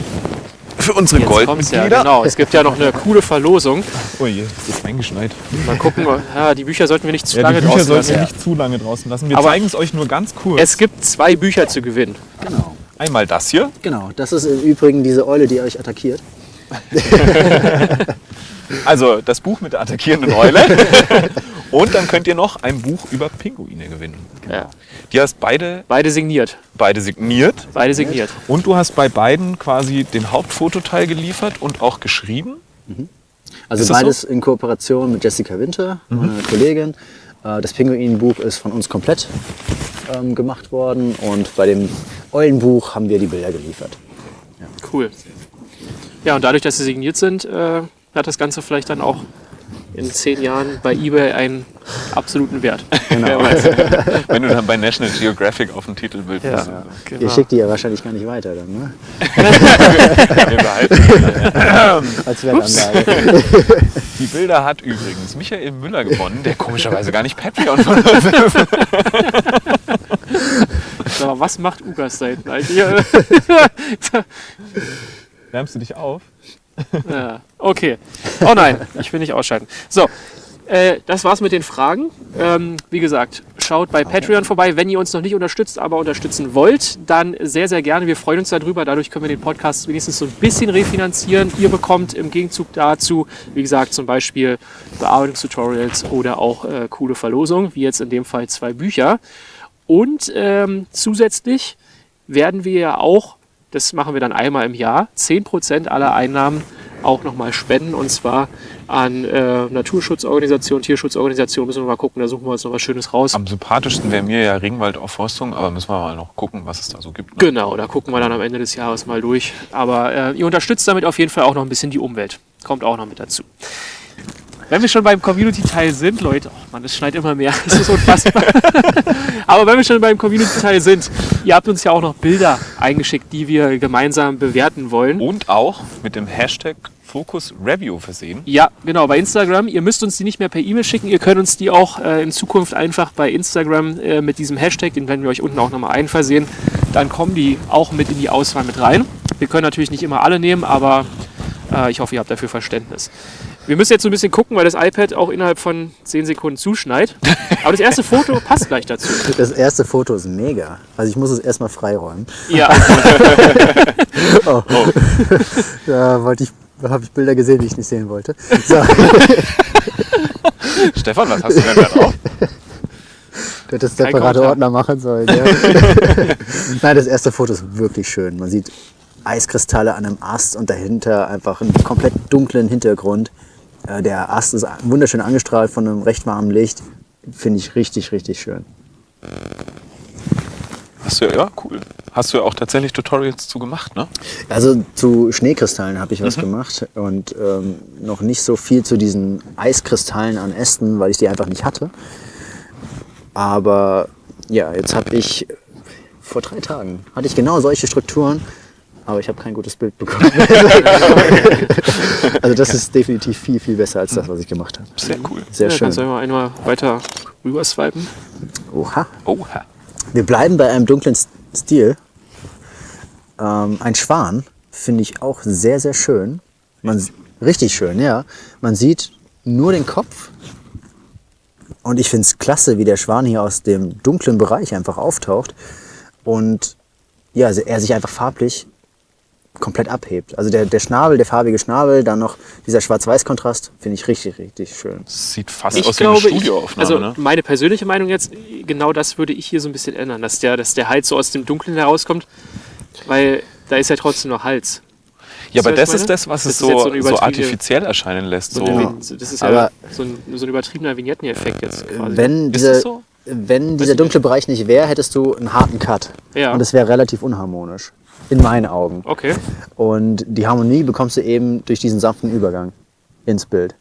[SPEAKER 2] für unsere
[SPEAKER 3] Jetzt kommt's ja,
[SPEAKER 2] Goldmitglieder.
[SPEAKER 3] genau. Es gibt ja noch eine coole Verlosung.
[SPEAKER 4] Oh je, es ist eingeschneit.
[SPEAKER 3] Mal gucken, ja, die Bücher sollten wir nicht zu
[SPEAKER 4] Ja,
[SPEAKER 3] lange
[SPEAKER 4] die Bücher
[SPEAKER 3] draußen
[SPEAKER 4] sollten wir
[SPEAKER 3] lassen.
[SPEAKER 4] nicht zu lange draußen lassen. Wir
[SPEAKER 3] Aber-
[SPEAKER 4] zeigen es euch nur ganz kurz.
[SPEAKER 3] Es gibt zwei Bücher zu gewinnen.
[SPEAKER 1] Genau.
[SPEAKER 2] Einmal das hier.
[SPEAKER 1] Genau, das ist im Übrigen diese Eule, die euch attackiert.
[SPEAKER 2] Also das Buch mit der attackierenden Eule. und dann könnt ihr noch ein Buch über Pinguine gewinnen.
[SPEAKER 3] Ja.
[SPEAKER 2] Die hast beide,
[SPEAKER 3] Beide signiert.
[SPEAKER 2] beide signiert.
[SPEAKER 3] Beide signiert.
[SPEAKER 2] Und du hast bei beiden quasi den Hauptfototeil geliefert und auch geschrieben.
[SPEAKER 1] Also
[SPEAKER 2] Ist das
[SPEAKER 1] beides in Kooperation mit Jessica Winter, meiner Kollegin. Äh, Das Pinguinbuch ist von uns komplett ähm, gemacht worden und bei dem Eulenbuch haben wir die Bilder geliefert.
[SPEAKER 3] Cool. Ja, und dadurch, dass sie signiert sind, äh, hat das Ganze vielleicht dann auch in zehn Jahren bei eBay einen absoluten Wert. Wer weiß.
[SPEAKER 2] Wenn du dann bei National Geographic auf dem Titelbild bist.
[SPEAKER 3] Ja,
[SPEAKER 1] Ihr
[SPEAKER 3] genau.
[SPEAKER 1] schickt die ja wahrscheinlich gar nicht weiter dann, ne?
[SPEAKER 2] Wir
[SPEAKER 1] Als Wettanlage.
[SPEAKER 2] Die Bilder hat übrigens Michael Müller gewonnen, der komischerweise gar nicht Patreon von uns ist.
[SPEAKER 3] So, was macht Ugas da hinten eigentlich?
[SPEAKER 4] Wärmst du dich auf?
[SPEAKER 3] ja, okay. Oh nein, ich will nicht ausschalten. So, äh, das war's mit den Fragen. Ähm, wie gesagt, schaut bei Patreon vorbei. Wenn ihr uns noch nicht unterstützt, aber unterstützen wollt, dann sehr, sehr gerne. Wir freuen uns darüber. Dadurch können wir den Podcast wenigstens so ein bisschen refinanzieren. Ihr bekommt im Gegenzug dazu, wie gesagt, zum Beispiel Bearbeitungstutorials oder auch äh, coole Verlosungen, wie jetzt in dem Fall zwei Bücher. Und ähm, zusätzlich werden wir ja auch, das machen wir dann einmal im Jahr, 10% aller Einnahmen auch nochmal spenden und zwar an äh, Naturschutzorganisationen, Tierschutzorganisationen. Müssen wir mal gucken, da suchen wir uns noch was Schönes raus.
[SPEAKER 2] Am sympathischsten wäre mir ja Ringwaldaufforstung, aber müssen wir mal noch gucken, was es da so gibt. ne?
[SPEAKER 3] Genau, da gucken wir dann am Ende des Jahres mal durch. Aber äh, ihr unterstützt damit auf jeden Fall auch noch ein bisschen die Umwelt. Kommt auch noch mit dazu. Wenn wir schon beim Community-Teil sind, Leute, oh Mann, es schneit immer mehr, das ist unfassbar. Aber wenn wir schon beim Community-Teil sind, ihr habt uns ja auch noch Bilder eingeschickt, die wir gemeinsam bewerten wollen.
[SPEAKER 2] Und auch mit dem Hashtag Focus Review versehen.
[SPEAKER 3] Ja, genau, bei Instagram. Ihr müsst uns die nicht mehr per E-Mail schicken. Ihr könnt uns die auch äh, in Zukunft einfach bei Instagram äh, mit diesem Hashtag, den werden wir euch unten auch nochmal einversehen. Dann kommen die auch mit in die Auswahl mit rein. Wir können natürlich nicht immer alle nehmen, aber äh, ich hoffe, ihr habt dafür Verständnis. Wir müssen jetzt so ein bisschen gucken, weil das iPad auch innerhalb von 10 Sekunden zuschneit. Aber das erste Foto passt gleich dazu.
[SPEAKER 1] Das erste Foto ist mega. Also ich muss es erstmal freiräumen.
[SPEAKER 3] Ja,
[SPEAKER 1] Da wollte ich, da habe ich Bilder gesehen, die ich nicht sehen wollte. So,
[SPEAKER 2] Stefan, was hast du denn da drauf?
[SPEAKER 1] du hättest separate. Ordner machen sollen. Ja. Nein, das erste Foto ist wirklich schön. Man sieht Eiskristalle an einem Ast und dahinter einfach einen komplett dunklen Hintergrund. Äh, Der Ast ist wunderschön angestrahlt von einem recht warmen Licht. finde ich richtig, richtig schön.
[SPEAKER 2] Hast du ja, cool. Hast du ja auch tatsächlich Tutorials zu gemacht, ne?
[SPEAKER 1] Also zu Schneekristallen habe ich was gemacht und ähm, noch nicht so viel zu diesen Eiskristallen an Ästen, weil ich die einfach nicht hatte. Aber ja, jetzt habe ich vor drei Tagen hatte ich genau solche Strukturen, aber ich habe kein gutes Bild bekommen. also das ist definitiv viel, viel besser als das, was ich gemacht habe.
[SPEAKER 2] Sehr cool.
[SPEAKER 1] Sehr
[SPEAKER 3] ja,
[SPEAKER 1] schön.
[SPEAKER 3] Kannst du mal einmal weiter rüber swipen?
[SPEAKER 1] Oha.
[SPEAKER 2] Oha.
[SPEAKER 1] Wir bleiben bei einem dunklen Stil. Ähm, ein Schwan finde ich auch sehr, sehr schön. Man, richtig schön, ja. Man sieht nur den Kopf. Und ich finde es klasse, wie der Schwan hier aus dem dunklen Bereich einfach auftaucht. Und ja, also er sich einfach farblich komplett abhebt. Also der, der Schnabel, der farbige Schnabel, dann noch dieser Schwarz-Weiß-Kontrast, finde ich richtig, richtig schön.
[SPEAKER 2] Sieht fast
[SPEAKER 3] Ich
[SPEAKER 2] aus
[SPEAKER 3] glaube,
[SPEAKER 2] wie eine
[SPEAKER 3] ich,
[SPEAKER 2] Studioaufnahme,
[SPEAKER 3] also
[SPEAKER 2] ne?
[SPEAKER 3] meine persönliche Meinung jetzt, genau das würde ich hier so ein bisschen ändern, dass der, dass der Hals so aus dem Dunklen herauskommt, weil da ist ja trotzdem noch Hals.
[SPEAKER 2] Ja, aber das
[SPEAKER 3] ich
[SPEAKER 2] ist das, was
[SPEAKER 3] Das
[SPEAKER 2] es so,
[SPEAKER 3] so
[SPEAKER 2] so artifiziell erscheinen lässt. So.
[SPEAKER 3] Eine, das ist ja
[SPEAKER 1] Aber-
[SPEAKER 3] so ein, so ein übertriebener Vignetten-Effekt jetzt quasi.
[SPEAKER 1] Wenn, diese,
[SPEAKER 2] so?
[SPEAKER 1] wenn dieser dunkle Bereich nicht wäre, hättest du einen harten Cut.
[SPEAKER 3] Ja.
[SPEAKER 1] Und es wäre relativ unharmonisch. In meinen Augen.
[SPEAKER 3] Okay.
[SPEAKER 1] Und die Harmonie bekommst du eben durch diesen sanften Übergang ins Bild.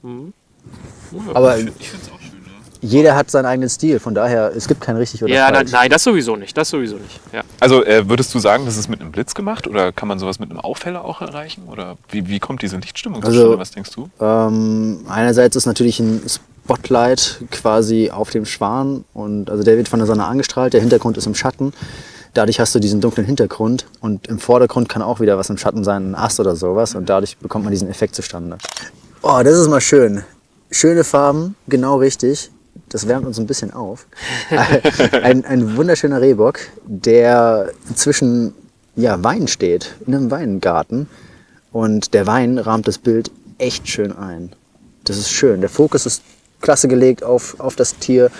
[SPEAKER 1] Aber
[SPEAKER 2] ich finde es auch schön. Ne?
[SPEAKER 1] jeder hat seinen eigenen Stil, von daher, es gibt kein richtig oder
[SPEAKER 3] Ja, nein,
[SPEAKER 1] falsch.
[SPEAKER 3] nein, das sowieso nicht. Das sowieso nicht. Ja.
[SPEAKER 2] Also äh, würdest du sagen, das ist mit einem Blitz gemacht oder kann man sowas mit einem Aufheller auch erreichen? Oder wie, wie kommt diese Lichtstimmung
[SPEAKER 1] Also-
[SPEAKER 2] zustande? Was denkst du?
[SPEAKER 1] Ähm, einerseits ist natürlich ein Spotlight quasi auf dem Schwan und also der wird von der Sonne angestrahlt, der Hintergrund ist im Schatten. Dadurch hast du diesen dunklen Hintergrund und im Vordergrund kann auch wieder was im Schatten sein, ein Ast oder sowas und dadurch bekommt man diesen Effekt zustande. Oh, das ist mal schön. Schöne Farben, genau richtig. Das wärmt uns ein bisschen auf. ein, ein wunderschöner Rehbock, der zwischen ja, Wein steht, in einem Weingarten. Und der Wein rahmt das Bild echt schön ein. Das ist schön. Der Fokus ist klasse gelegt auf, auf das Tier.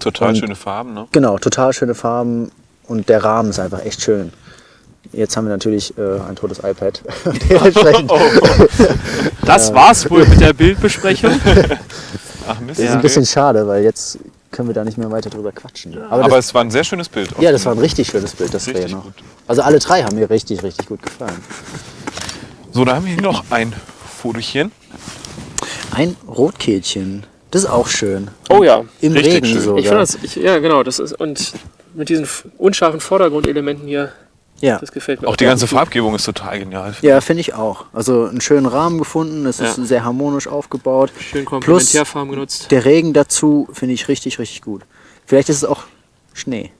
[SPEAKER 2] Total
[SPEAKER 1] Und-
[SPEAKER 2] schöne Farben, ne?
[SPEAKER 1] Genau, total schöne Farben und der Rahmen ist einfach echt schön. Jetzt haben wir natürlich äh, ein totes iPad. Dementsprechend
[SPEAKER 3] Das war's wohl mit der Bildbesprechung.
[SPEAKER 2] Ach Mist.
[SPEAKER 1] ist es ein bisschen schade, weil jetzt können wir da nicht mehr weiter drüber quatschen. Aber,
[SPEAKER 2] Aber
[SPEAKER 1] das,
[SPEAKER 2] es war ein sehr schönes Bild.
[SPEAKER 1] ja, das war ein richtig schönes Bild, das
[SPEAKER 2] Richtig
[SPEAKER 1] noch.
[SPEAKER 2] gut.
[SPEAKER 1] Also alle drei haben mir richtig, richtig gut gefallen.
[SPEAKER 2] So, da haben wir hier noch ein Fotochen.
[SPEAKER 1] Ein Rotkehlchen, das ist auch schön.
[SPEAKER 3] Oh ja.
[SPEAKER 1] Im
[SPEAKER 2] Richtig
[SPEAKER 1] Regen
[SPEAKER 2] schön.
[SPEAKER 1] sogar.
[SPEAKER 3] Ich finde das, ich, ja genau, das ist, und mit diesen unscharfen Vordergrundelementen hier,
[SPEAKER 1] ja.
[SPEAKER 3] das gefällt mir
[SPEAKER 2] Auch die ganze
[SPEAKER 3] gut.
[SPEAKER 2] Farbgebung ist total genial.
[SPEAKER 1] Ja, finde ich auch. Also einen schönen Rahmen gefunden, es ist
[SPEAKER 3] Ja.
[SPEAKER 1] sehr harmonisch aufgebaut.
[SPEAKER 3] Schön Komplementärfarben genutzt.
[SPEAKER 1] Der Regen dazu finde ich richtig, richtig gut. Vielleicht ist es auch Schnee.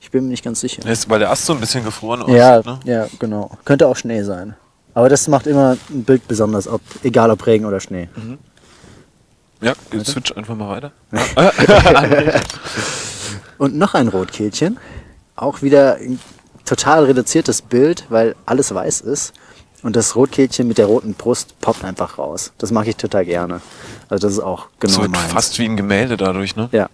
[SPEAKER 1] Ich bin mir nicht ganz sicher.
[SPEAKER 2] Ist, weil der Ast so ein bisschen gefroren aussieht.
[SPEAKER 1] Ja,
[SPEAKER 2] Ne?
[SPEAKER 1] ja, genau. Könnte auch Schnee sein. Aber das macht immer ein Bild besonders, ob, egal ob Regen oder Schnee.
[SPEAKER 2] Ja, switch einfach mal weiter.
[SPEAKER 1] Und noch ein Rotkehlchen. Auch wieder ein total reduziertes Bild, weil alles weiß ist. Und das Rotkehlchen mit der roten Brust poppt einfach raus. Das mag ich total gerne. Also das ist auch genau
[SPEAKER 2] So
[SPEAKER 1] meins.
[SPEAKER 2] fast wie ein Gemälde dadurch, ne?
[SPEAKER 1] Ja.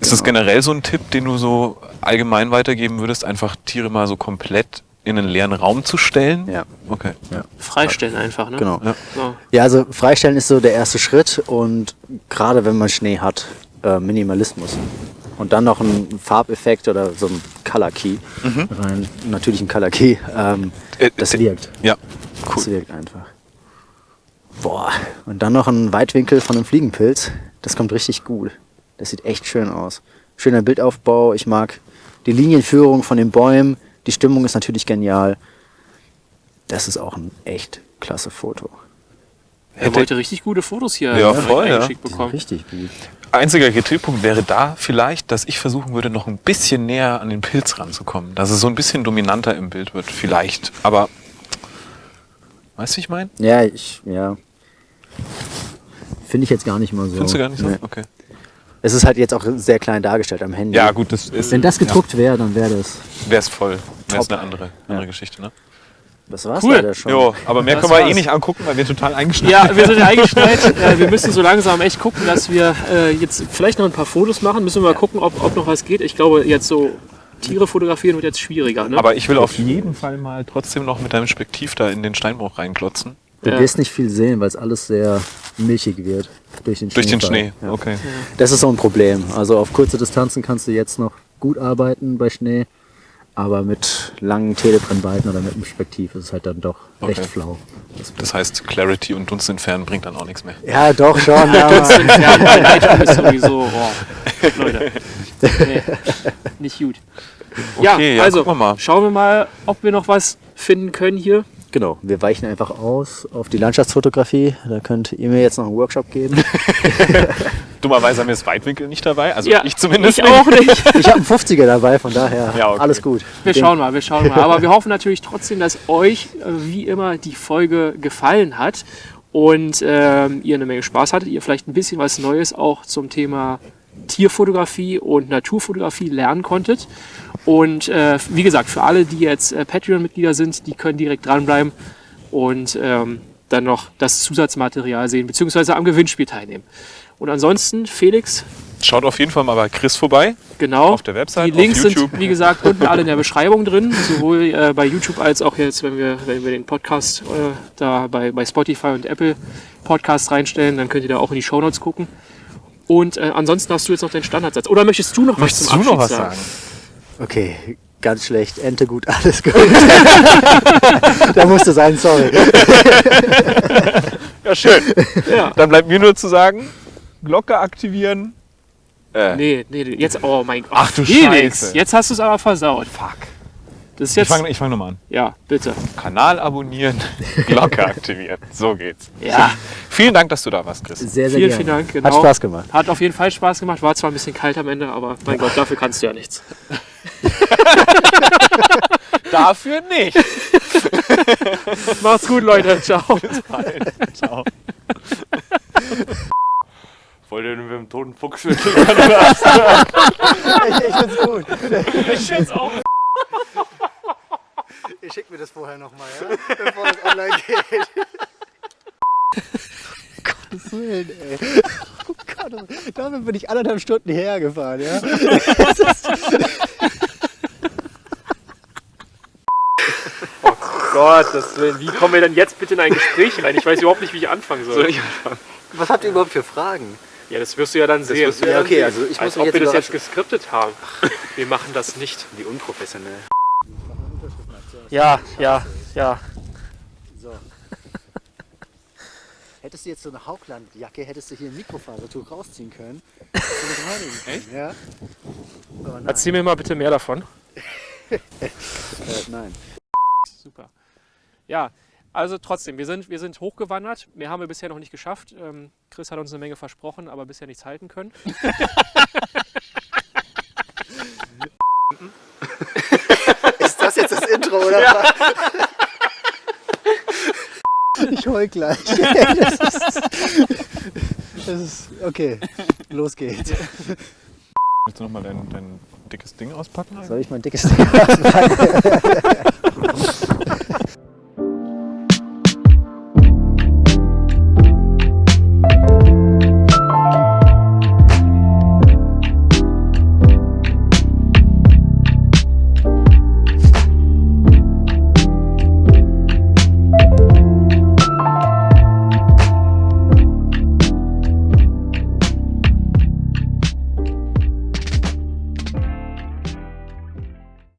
[SPEAKER 2] Ist das generell so ein Tipp, den du so allgemein weitergeben würdest, einfach Tiere mal so komplett in einen leeren Raum zu stellen?
[SPEAKER 1] Ja.
[SPEAKER 2] Okay.
[SPEAKER 3] Freistellen einfach, ne?
[SPEAKER 1] Genau.
[SPEAKER 2] Ja.
[SPEAKER 3] So.
[SPEAKER 1] Ja, also freistellen ist so der erste Schritt und gerade wenn man Schnee hat, äh, Minimalismus. Und dann noch ein Farbeffekt oder so ein Color Key rein. Natürlich ein Color Key. Ähm,
[SPEAKER 2] Äh,
[SPEAKER 1] das
[SPEAKER 2] äh,
[SPEAKER 1] wirkt.
[SPEAKER 2] Ja,
[SPEAKER 1] Das wirkt einfach. Boah. Und dann noch ein Weitwinkel von einem Fliegenpilz. Das kommt richtig gut. Das sieht echt schön aus. Schöner Bildaufbau. Ich mag die Linienführung von den Bäumen. Die Stimmung ist natürlich genial. Das ist auch ein echt klasse Foto.
[SPEAKER 3] Er heute richtig gute Fotos hier
[SPEAKER 2] Ja, voll, ja.
[SPEAKER 3] eingeschickt bekommen.
[SPEAKER 1] Richtig gut.
[SPEAKER 2] Einziger Kritikpunkt wäre da vielleicht, dass ich versuchen würde, noch ein bisschen näher an den Pilz ranzukommen. Dass es so ein bisschen dominanter im Bild wird, vielleicht. Aber, weißt du, wie ich meine?
[SPEAKER 1] Ja, ich, ja. Finde ich jetzt gar nicht mal so.
[SPEAKER 2] Findest du gar nicht so?
[SPEAKER 1] Nee.
[SPEAKER 2] Okay.
[SPEAKER 1] Es ist halt jetzt auch sehr klein dargestellt am Handy.
[SPEAKER 2] Ja, gut, das ist.
[SPEAKER 1] Wenn das gedruckt wäre, dann wäre das.
[SPEAKER 2] Wäre es voll. Wäre es eine andere, andere Geschichte, ne?
[SPEAKER 1] Das war's
[SPEAKER 3] Cool.
[SPEAKER 1] leider schon.
[SPEAKER 2] Jo, aber mehr
[SPEAKER 3] Das
[SPEAKER 2] können wir eh
[SPEAKER 3] war's.
[SPEAKER 2] nicht angucken, weil wir total eingeschnitten
[SPEAKER 3] Ja, wir sind ja eingestellt. äh, wir müssen so langsam echt gucken, dass wir äh, jetzt vielleicht noch ein paar Fotos machen. Müssen wir mal gucken, ob, ob noch was geht. Ich glaube, jetzt so Tiere fotografieren wird jetzt schwieriger. Ne?
[SPEAKER 2] Aber ich will auf jeden Fall mal trotzdem noch mit deinem Spektiv da in den Steinbruch reinklotzen.
[SPEAKER 1] Du
[SPEAKER 3] Ja.
[SPEAKER 1] wirst nicht viel sehen, weil es alles sehr milchig wird. Durch den,
[SPEAKER 2] Durch den. Schnee.
[SPEAKER 1] Ja.
[SPEAKER 2] Okay.
[SPEAKER 1] Das ist so ein Problem. Also auf kurze Distanzen kannst du jetzt noch gut arbeiten bei Schnee, aber mit langen Telebrennweiten oder mit einem Spektiv ist es halt dann doch recht
[SPEAKER 2] Okay.
[SPEAKER 1] flau. Das-
[SPEAKER 2] Das heißt, Clarity und Dunst entfernen bringt dann auch nichts mehr.
[SPEAKER 1] Ja, doch schon. aber
[SPEAKER 3] Ja, mein Lightroom ist sowieso, oh, Leute. Nee, nicht gut.
[SPEAKER 2] Okay, ja,
[SPEAKER 3] also
[SPEAKER 2] gucken wir mal.
[SPEAKER 3] schauen wir mal, ob wir noch was finden können hier.
[SPEAKER 1] Genau, wir weichen einfach aus auf die Landschaftsfotografie. Da könnt ihr mir jetzt noch einen Workshop geben.
[SPEAKER 2] Dummerweise haben wir das Weitwinkel nicht dabei. Also
[SPEAKER 3] Ja,
[SPEAKER 2] ich zumindest
[SPEAKER 3] ich
[SPEAKER 2] nicht.
[SPEAKER 3] auch nicht.
[SPEAKER 1] Ich habe einen 50er dabei, von daher
[SPEAKER 2] Ja, okay.
[SPEAKER 1] alles gut.
[SPEAKER 3] Wir
[SPEAKER 1] Den-
[SPEAKER 3] schauen mal, wir schauen mal. Aber wir hoffen natürlich trotzdem, dass euch äh, wie immer die Folge gefallen hat und ähm, ihr eine Menge Spaß hattet, ihr vielleicht ein bisschen was Neues auch zum Thema Tierfotografie und Naturfotografie lernen konntet. Und äh, wie gesagt, für alle, die jetzt äh, Patreon-Mitglieder sind, die können direkt dranbleiben und ähm, dann noch das Zusatzmaterial sehen, beziehungsweise am Gewinnspiel teilnehmen. Und ansonsten, Felix,
[SPEAKER 2] Schaut auf jeden Fall mal bei Chris vorbei.
[SPEAKER 3] Genau.
[SPEAKER 2] Auf der Website,
[SPEAKER 3] Die Links sind, wie gesagt, unten alle in der Beschreibung drin. Sowohl äh, bei YouTube als auch jetzt, wenn wir, wenn wir den Podcast äh, da bei, bei Spotify und Apple Podcast reinstellen, dann könnt ihr da auch in die Shownotes gucken. Und äh, ansonsten hast du jetzt noch den Standardsatz. Oder möchtest du noch
[SPEAKER 2] Möchtest
[SPEAKER 3] was zum
[SPEAKER 2] du noch
[SPEAKER 3] Abschied
[SPEAKER 2] was
[SPEAKER 3] sagen?
[SPEAKER 2] sagen?
[SPEAKER 1] Okay, ganz schlecht. Ente gut, alles gut. da musste sein, sorry.
[SPEAKER 2] Ja, schön.
[SPEAKER 3] Ja.
[SPEAKER 2] Dann bleibt mir nur zu sagen, Glocke aktivieren. Äh,
[SPEAKER 3] Nee, nee, nee, jetzt, oh mein Gott.
[SPEAKER 2] Ach du
[SPEAKER 3] Felix,
[SPEAKER 2] Scheiße.
[SPEAKER 3] jetzt hast du es aber versaut.
[SPEAKER 2] Fuck.
[SPEAKER 3] Das ist
[SPEAKER 2] Ich
[SPEAKER 3] jetzt,
[SPEAKER 2] fange ich fang nochmal an.
[SPEAKER 3] ja, bitte.
[SPEAKER 2] Kanal abonnieren, Glocke aktivieren. So geht's.
[SPEAKER 3] Ja,
[SPEAKER 2] Vielen Dank, dass du da warst, Chris.
[SPEAKER 1] Sehr, sehr
[SPEAKER 3] vielen,
[SPEAKER 1] gerne.
[SPEAKER 3] vielen Dank. Genau.
[SPEAKER 1] Hat Spaß gemacht.
[SPEAKER 3] Hat auf jeden Fall Spaß gemacht. War zwar ein bisschen kalt am Ende, aber mein Gott, dafür kannst du ja nichts.
[SPEAKER 2] Dafür nicht.
[SPEAKER 3] Macht's gut, Leute. Ciao.
[SPEAKER 2] Ciao.
[SPEAKER 6] Wollt ihr mit dem toten Fuchs wirklich?
[SPEAKER 1] Ich find's gut.
[SPEAKER 3] Ich schätze auch.
[SPEAKER 1] Ich schick mir das vorher nochmal, ja? Bevor das online geht. Gottes Willen, ey. Oh Gott, oh- damit bin ich anderthalb Stunden hergefahren, ja?
[SPEAKER 3] Gottes Willen, wie kommen wir denn jetzt bitte in ein Gespräch rein? Ich weiß überhaupt nicht, wie ich anfangen soll.
[SPEAKER 1] Was habt ihr überhaupt für Fragen?
[SPEAKER 3] Ja, das wirst du ja dann sehen.
[SPEAKER 1] Ja, okay, also ich
[SPEAKER 3] Als
[SPEAKER 1] muss mich
[SPEAKER 3] ob wir das jetzt geskriptet haben. Wir machen das nicht.
[SPEAKER 6] Wie unprofessionell.
[SPEAKER 3] Ja, ja, ja.
[SPEAKER 1] So. Hättest du jetzt so eine Hauglandjacke, hättest du hier ein Mikrofasertuch rausziehen können. können, Ja?
[SPEAKER 3] Erzähl mir mal bitte mehr davon.
[SPEAKER 1] äh, nein.
[SPEAKER 3] Super. Ja, also trotzdem, wir sind, wir sind hochgewandert. Mehr haben wir bisher noch nicht geschafft. Ähm, Chris hat uns eine Menge versprochen, aber bisher nichts halten können.
[SPEAKER 1] Ist das jetzt das Intro, oder was? Ich heul gleich. Das ist, das ist okay. Los geht's.
[SPEAKER 2] Willst du nochmal dein, dein dickes Ding auspacken?
[SPEAKER 1] Soll ich mein dickes Ding auspacken?